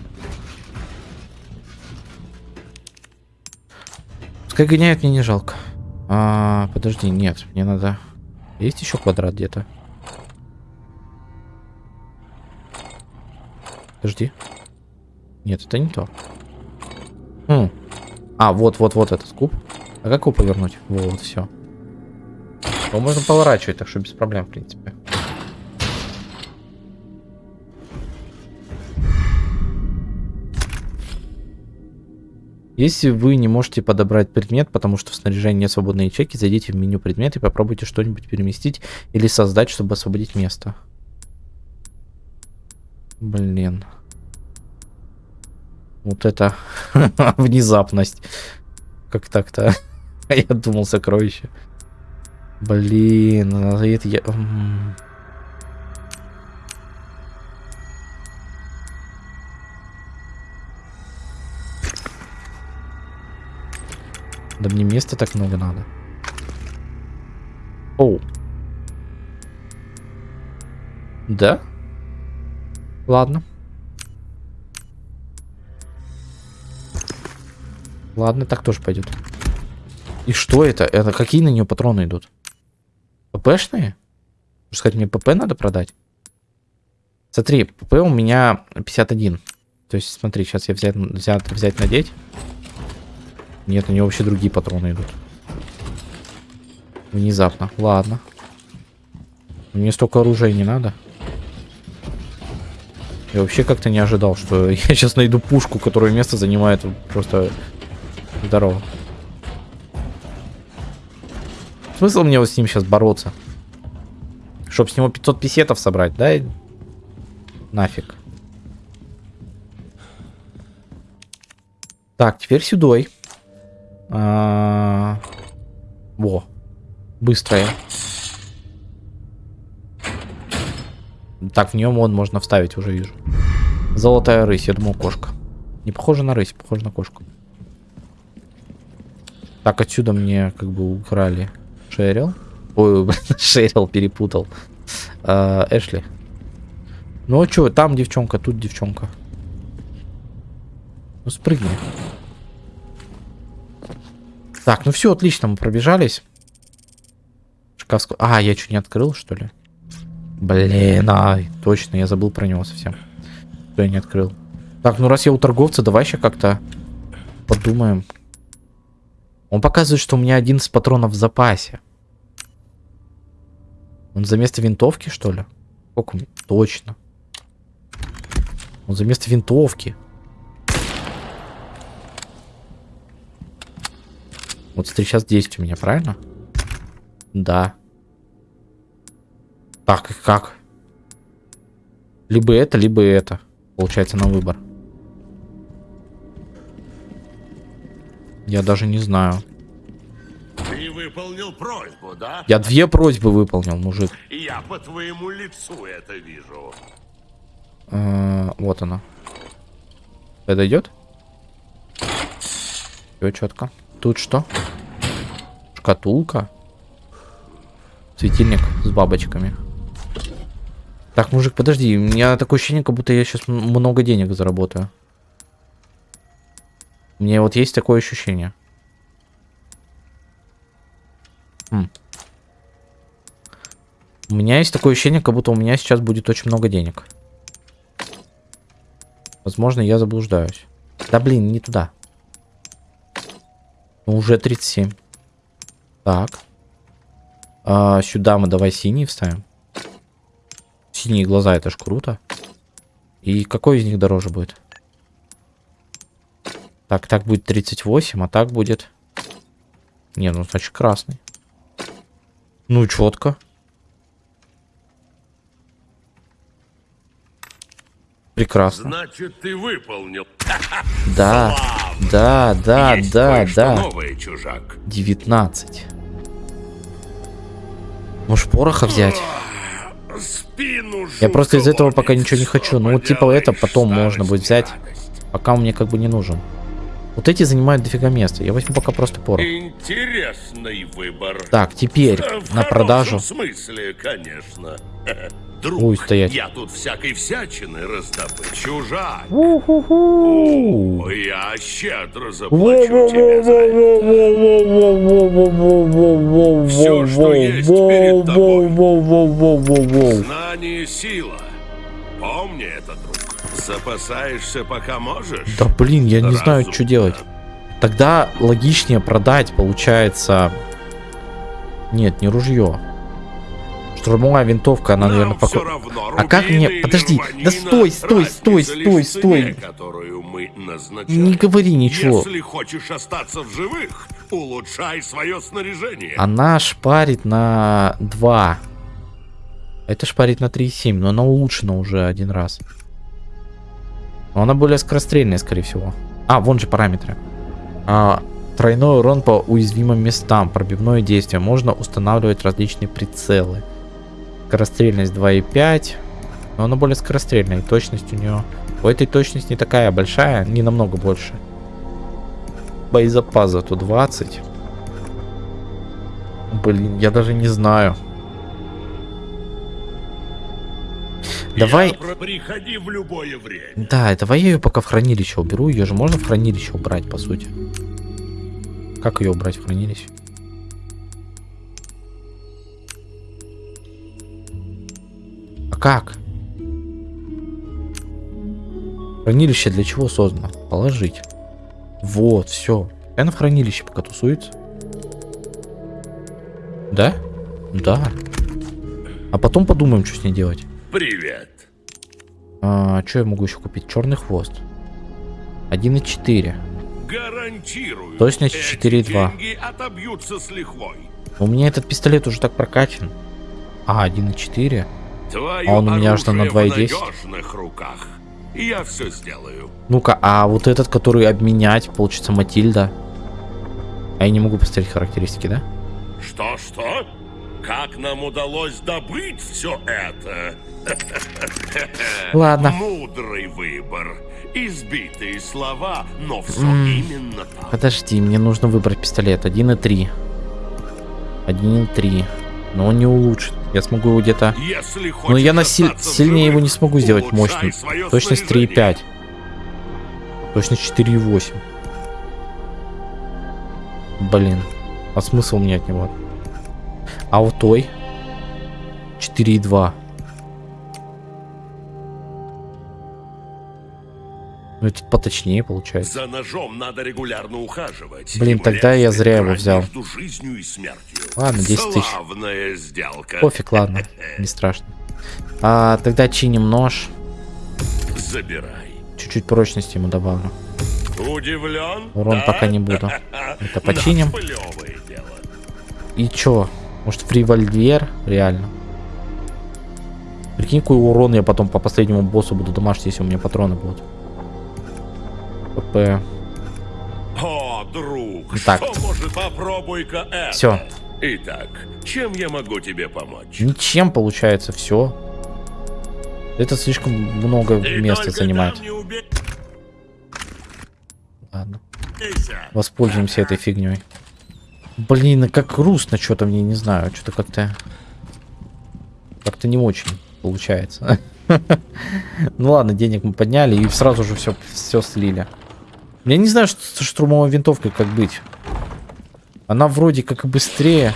Пускай гоняет, мне не жалко. А, подожди, нет, мне надо... Есть еще квадрат где-то? Подожди. Нет, это не то. Хм. А, вот, вот, вот этот куб. А как его повернуть? Вот, все. Его можно поворачивать, так что без проблем, в принципе. Если вы не можете подобрать предмет, потому что в снаряжении нет свободной ячейки, зайдите в меню предмет и попробуйте что-нибудь переместить или создать, чтобы освободить место. Блин. Вот это <laughs> внезапность. Как так-то? <laughs> Я думал сокровище. Блин, а это я... Да мне места так много надо. Оу. Да? Ладно. Ладно, так тоже пойдет. И что это? Это какие на нее патроны идут? ППшные? Можно сказать, мне ПП надо продать? Смотри, ПП у меня 51. То есть, смотри, сейчас я взять, взять, взять надеть. Нет, у него вообще другие патроны идут. Внезапно. Ладно. Мне столько оружия не надо. Я вообще как-то не ожидал, что <laughs> я сейчас найду пушку, которая место занимает просто здорово. Смысл мне вот с ним сейчас бороться? Чтоб с него 500 писетов собрать, да? Нафиг. Так, теперь сюдой. А -а -а. Во. Быстрая. Так, в нее мод можно вставить, уже вижу. Золотая рысь, я думал кошка. Не похоже на рысь, похоже на кошку. Так, отсюда мне как бы украли Шерил. Ой, <laughs> Шерил перепутал. А, Эшли. Ну а что, там девчонка, тут девчонка. Ну спрыгни. Так, ну все, отлично, мы пробежались. Шкаф... А, я что, не открыл, что ли? Блин, а, точно, я забыл про него совсем. Что я не открыл. Так, ну раз я у торговца, давай еще как-то подумаем. Он показывает, что у меня 11 патронов в запасе. Он за место винтовки, что ли? Сколько? Точно. Он за место винтовки. Вот смотри, сейчас 10 у меня, правильно? Да. Так, и как? Либо это, либо это. Получается на выбор. Я даже не знаю. Ты выполнил просьбу, да? Я две просьбы выполнил, мужик. Я по твоему лицу это вижу. Э, Вот она. Это идет? Все четко. Тут что? Шкатулка. Светильник с бабочками. Так, мужик, подожди. У меня такое ощущение, как будто я сейчас много денег заработаю. У меня вот есть такое ощущение. М. У меня есть такое ощущение, как будто у меня сейчас будет очень много денег. Возможно, я заблуждаюсь. Да блин, не туда. Ну, уже 37. Так. А, сюда мы давай синий вставим. Синие глаза, это ж круто. И какой из них дороже будет? Так, так будет 38, а так будет... Не, ну значит красный. Ну, четко. Прекрасно. Значит, ты выполнил. <laughs> Да, да, да, Есть да, да. новое, чужак. 19. Может, пороха взять? Спину Я просто из этого пока ничего не хочу. Ну, вот типа это потом можно будет взять. Пока он мне как бы не нужен. Вот эти занимают дофига места. Я возьму пока просто порох. Интересный выбор. Так, теперь В на продажу. смысле, конечно. <laughs> Друг, Ой, стоять. я тут всякой всякины раздобыл. Чужак. У-ху-ху. О, я щедро заплачу тебе за это. Всё, что есть перед тобой. Знание — сила. Помни это, друг. Запасаешься, пока можешь. Да блин, я не знаю, что делать. Тогда логичнее продать, получается... Нет, не ружье. Штурмовая винтовка, она, наверное, Нам пока... равно, А как мне- подожди, да стой, стой, стой, стой, стой. Не говори ничего. Если хочешь остаться в живых, улучшай свое снаряжение. Она шпарит на 2. Это шпарит на 3,7, но она улучшена уже один раз. Но она более скорострельная, скорее всего. А, вон же параметры. А, тройной урон по уязвимым местам, пробивное действие. Можно устанавливать различные прицелы. Скорострельность 2,5. Но она более скорострельная. И точность у нее... У этой точность не такая большая, не намного больше. Боезапас зато 20. Блин, я даже не знаю. Давай... Приходи в любое время. Да, давай я ее пока в хранилище уберу. Ее же можно в хранилище убрать, по сути. Как ее убрать в хранилище? Как? Хранилище для чего создано? Положить. Вот, все. Она в хранилище пока тусуется. Да? Да. А потом подумаем, что с ней делать. Привет. А, что я могу еще купить? Черный хвост. 1,4. Гарантирую. Точность эти 4,2. деньги отобьются с лихвой. У меня этот пистолет уже так прокачан. А, 1,4. Твое А он у меня аж на оружие 2,10. в надежных руках. Я все сделаю. Ну-ка, а вот этот, который обменять, получится Матильда. А я не могу посмотреть характеристики, да? Что-что? Как нам удалось добыть все это? Ладно. Мудрый выбор. Избитые слова, но все М. именно так. Подожди, мне нужно выбрать пистолет. 1,3. 1,3. Но он не улучшит. Я смогу его где-то... Но я на силь- сильнее его живых, не смогу сделать мощным. Точность снаряжение. 3,5. Точность 4,8. Блин. А смысл мне от него? А у той? 4,2. Ну, этот поточнее получается. За ножом надо регулярно ухаживать. Блин, тогда я зря его взял. Ладно, 10 тысяч. Сделка. Пофиг, ладно. Не страшно. А, тогда чиним нож. Забирай. Чуть-чуть прочности ему добавлю. Удивлен? Урон пока не буду. <laughs> Это починим. И чё? Может, револьвер? Реально. Прикинь, какой урон я потом по последнему боссу буду домашний, если у меня патроны будут. ПП. О, друг, Так. что может попробуй-ка это? Всё. Итак, чем я могу тебе помочь? Ничем получается все. Это слишком много И места занимает. убейся. Ладно. Воспользуемся этой фигней. Блин, а как грустно что-то мне, не знаю. Что-то как-то... Как-то не очень получается. <laughs> <laughs> Ну ладно, денег мы подняли и сразу же все, все слили. Я не знаю, что со штурмовой винтовкой как быть. Она вроде как и быстрее.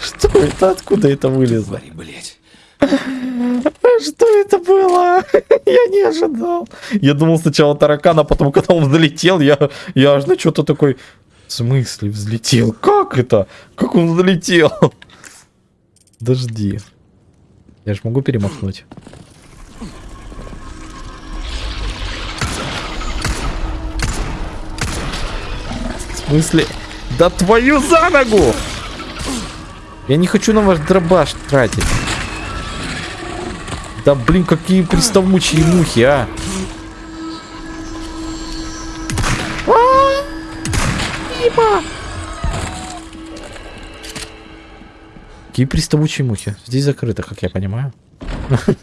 Что это? Откуда это вылезло? Твари, блядь. Что это было? <laughs> Я не ожидал. Я думал сначала таракан, а потом, когда он взлетел, я, я аж на что-то такой... В смысле взлетел? Как это? Как он взлетел? Подожди. Я же могу перемахнуть. В смысле? Да твою за ногу! Я не хочу на ваш дробаш тратить. Да блин, какие приставучие мухи, а! А, Дима! Какие приставучие мухи? Здесь закрыто, как я понимаю. <laughs>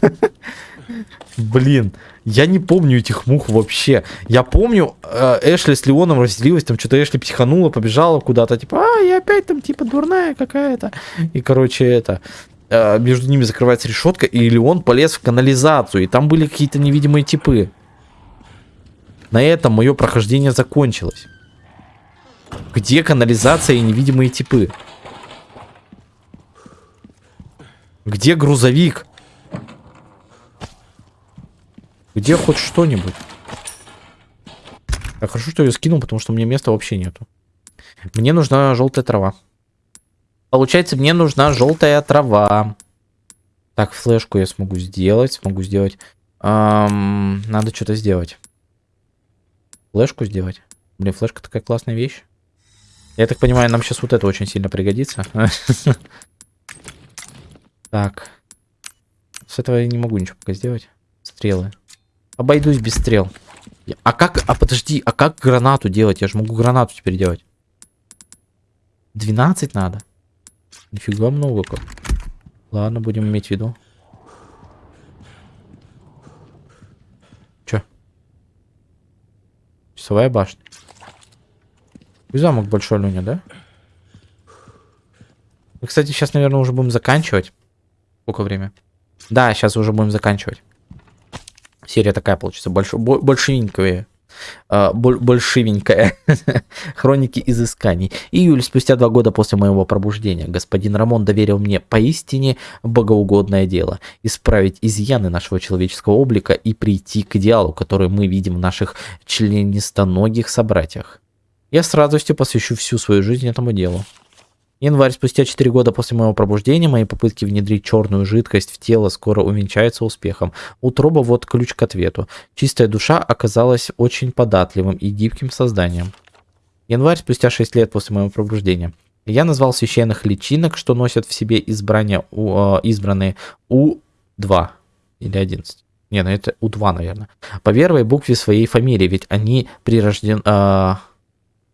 Блин, я не помню этих мух вообще. Я помню, э, Эшли с Леоном разделилась, там что-то Эшли психанула, побежала куда-то, типа, а, я опять там, типа, дурная какая-то. И, короче, это, между ними закрывается решетка, и Леон полез в канализацию, и там были какие-то невидимые типы. На этом мое прохождение закончилось. Где канализация и невидимые типы? Где грузовик? Где хоть что-нибудь? Так, хорошо, что я скинул, потому что мне места вообще нету. Мне нужна желтая трава. Получается, мне нужна желтая трава. Так, флешку я смогу сделать. Смогу сделать. Ам, надо что-то сделать. Флешку сделать. Блин, флешка такая классная вещь. Я так понимаю, нам сейчас вот это очень сильно пригодится. <laughs> Так. С этого я не могу ничего пока сделать. Стрелы. Обойдусь без стрел. А как... А подожди, а как гранату делать? Я же могу гранату теперь делать. 12 надо. Нифига много как. Ладно, будем иметь в виду. Чё? Часовая башня. И замок большой, Люня, да? Мы, кстати, сейчас, наверное, уже будем заканчивать. Сколько время? Да, сейчас уже будем заканчивать. Серия такая получится, больш... бо- А, боль- большевенькая. <laughs> Хроники изысканий. Июль, спустя два года после моего пробуждения, господин Рамон доверил мне поистине богоугодное дело. Исправить изъяны нашего человеческого облика и прийти к идеалу, который мы видим в наших членистоногих собратьях. Я с радостью посвящу всю свою жизнь этому делу. Январь, спустя 4 года после моего пробуждения, мои попытки внедрить черную жидкость в тело скоро увенчаются успехом. Утроба вот ключ к ответу. Чистая душа оказалась очень податливым и гибким созданием. Январь, спустя 6 лет после моего пробуждения. Я назвал священных личинок, что носят в себе избрания, у, э, избранные У2 или 11. Не, ну это У2, наверное. По первой букве своей фамилии, ведь они прирожден, э,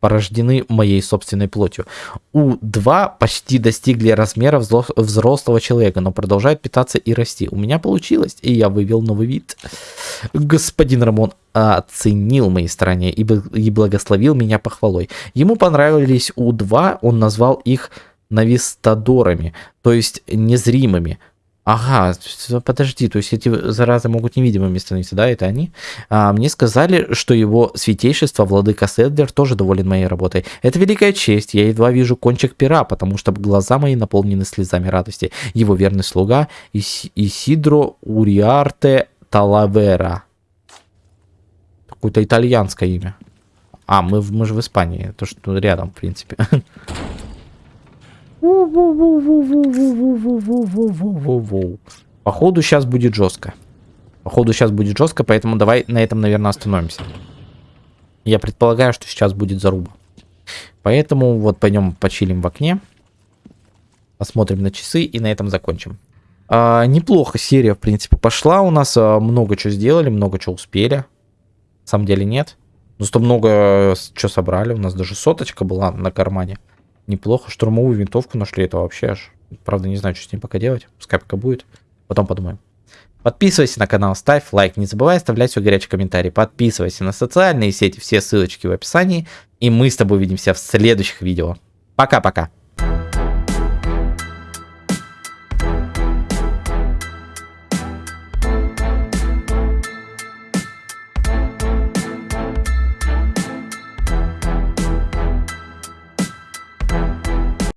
порождены моей собственной плотью. У2 почти достигли размера взрослого человека, но продолжают питаться и расти. У меня получилось, и я вывел новый вид. Господин Рамон оценил мои старания и благословил меня похвалой. Ему понравились У2, он назвал их навистадорами, то есть незримыми. Ага, с- подожди, то есть эти заразы могут невидимыми становиться, да, это они? А, мне сказали, что его святейшество, владыка Седлер, тоже доволен моей работой. Это великая честь, я едва вижу кончик пера, потому что глаза мои наполнены слезами радости. Его верный слуга Ис- Исидро Уриарте Талавера. Какое-то итальянское имя. А, мы, мы же в Испании. То, что рядом, в принципе. <laughs> Походу сейчас будет жестко. Походу сейчас будет жестко, поэтому давай на этом, наверное, остановимся. Я предполагаю, что сейчас будет заруба. Поэтому вот пойдем почилим в окне. Посмотрим на часы и на этом закончим. А, неплохо серия, в принципе, пошла. У нас а, много чего сделали, много чего успели. На самом деле нет. Но зато много что собрали. У нас даже соточка была на кармане. Неплохо. Штурмовую винтовку нашли. Это вообще аж... Правда, не знаю, что с ним пока делать. Пускай будет. Потом подумаем. Подписывайся на канал, ставь лайк, не забывай оставлять свой горячий комментарий. Подписывайся на социальные сети, все ссылочки в описании. И мы с тобой увидимся в следующих видео. Пока-пока.